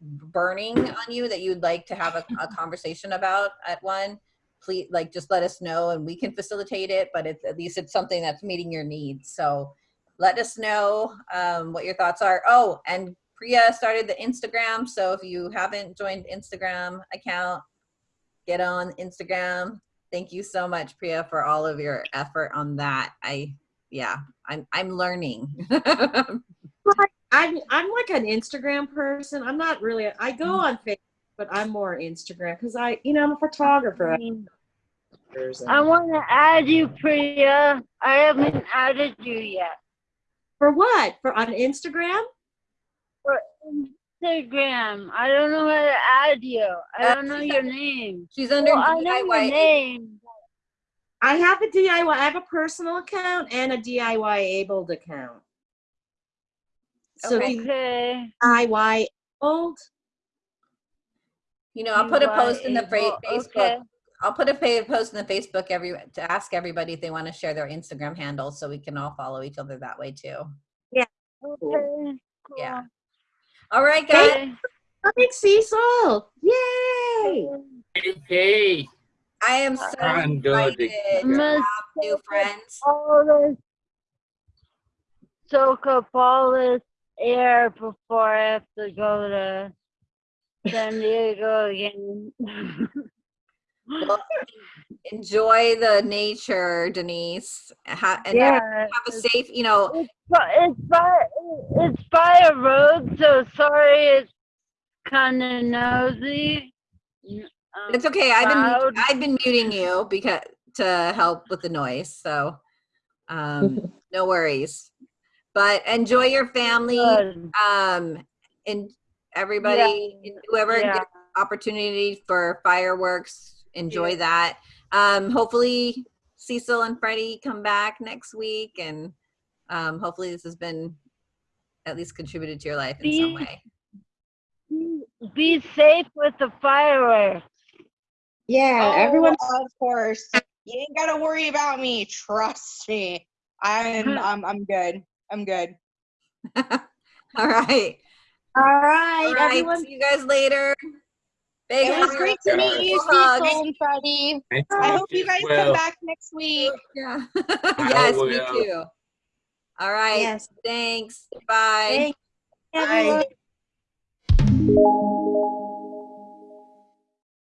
burning on you that you'd like to have a, a conversation about at one, please like just let us know and we can facilitate it. But it's at least it's something that's meeting your needs. So let us know um, what your thoughts are. Oh, and Priya started the Instagram. So if you haven't joined Instagram account, get on Instagram. Thank you so much, Priya, for all of your effort on that. I yeah, I'm I'm learning. [laughs] I'm I'm like an Instagram person. I'm not really. I go Mm. on Facebook, but I'm more Instagram because I, you know, I'm a photographer. I want to add you, Priya. I haven't added you yet. For what? For on Instagram? For Instagram. I don't know how to add you. I don't know your name. She's under Well, I know your name. I have a DIY. I have a personal account and a DIY abled account. So Okay. if you DIY abled, You know, I'll put a post in the. Facebook. Okay. I'll put a pa- post in the Facebook every to ask everybody if they want to share their Instagram handles so we can all follow each other that way too. Yeah. Okay. Yeah. All right, guys. Okay. Thanks, Cecil. Yay! Hey, I am so I'm good. excited to Must have new friends. all this soak up all this air before I have to go to San Diego again. Well, enjoy the nature, Denise. Ha- and have, yeah, have a safe, you know, it's by, it's by it's by a road, so sorry it's kind of nosy. Um, it's okay. I've been. I've been muting you because to help with the noise. So um [laughs] no worries. But enjoy your family. Um and everybody and whoever yeah. gets opportunity for fireworks, enjoy that. Um hopefully Cecil and Freddie come back next week and um hopefully this has been at least contributed to your life in some way. Be safe with the fireworks. Yeah, Oh, everyone. of course. You ain't gotta worry about me. Trust me. I'm [laughs] I'm I'm good. I'm good. [laughs] All right. All right, All right. everyone. See you guys later. Big It was great to meet you, Hugs. Cecil and Freddie. I hope you guys well. come back next week. Yeah. [laughs] yes, me will. too. All right. Yes. Thanks. Bye. Thank everyone. Bye.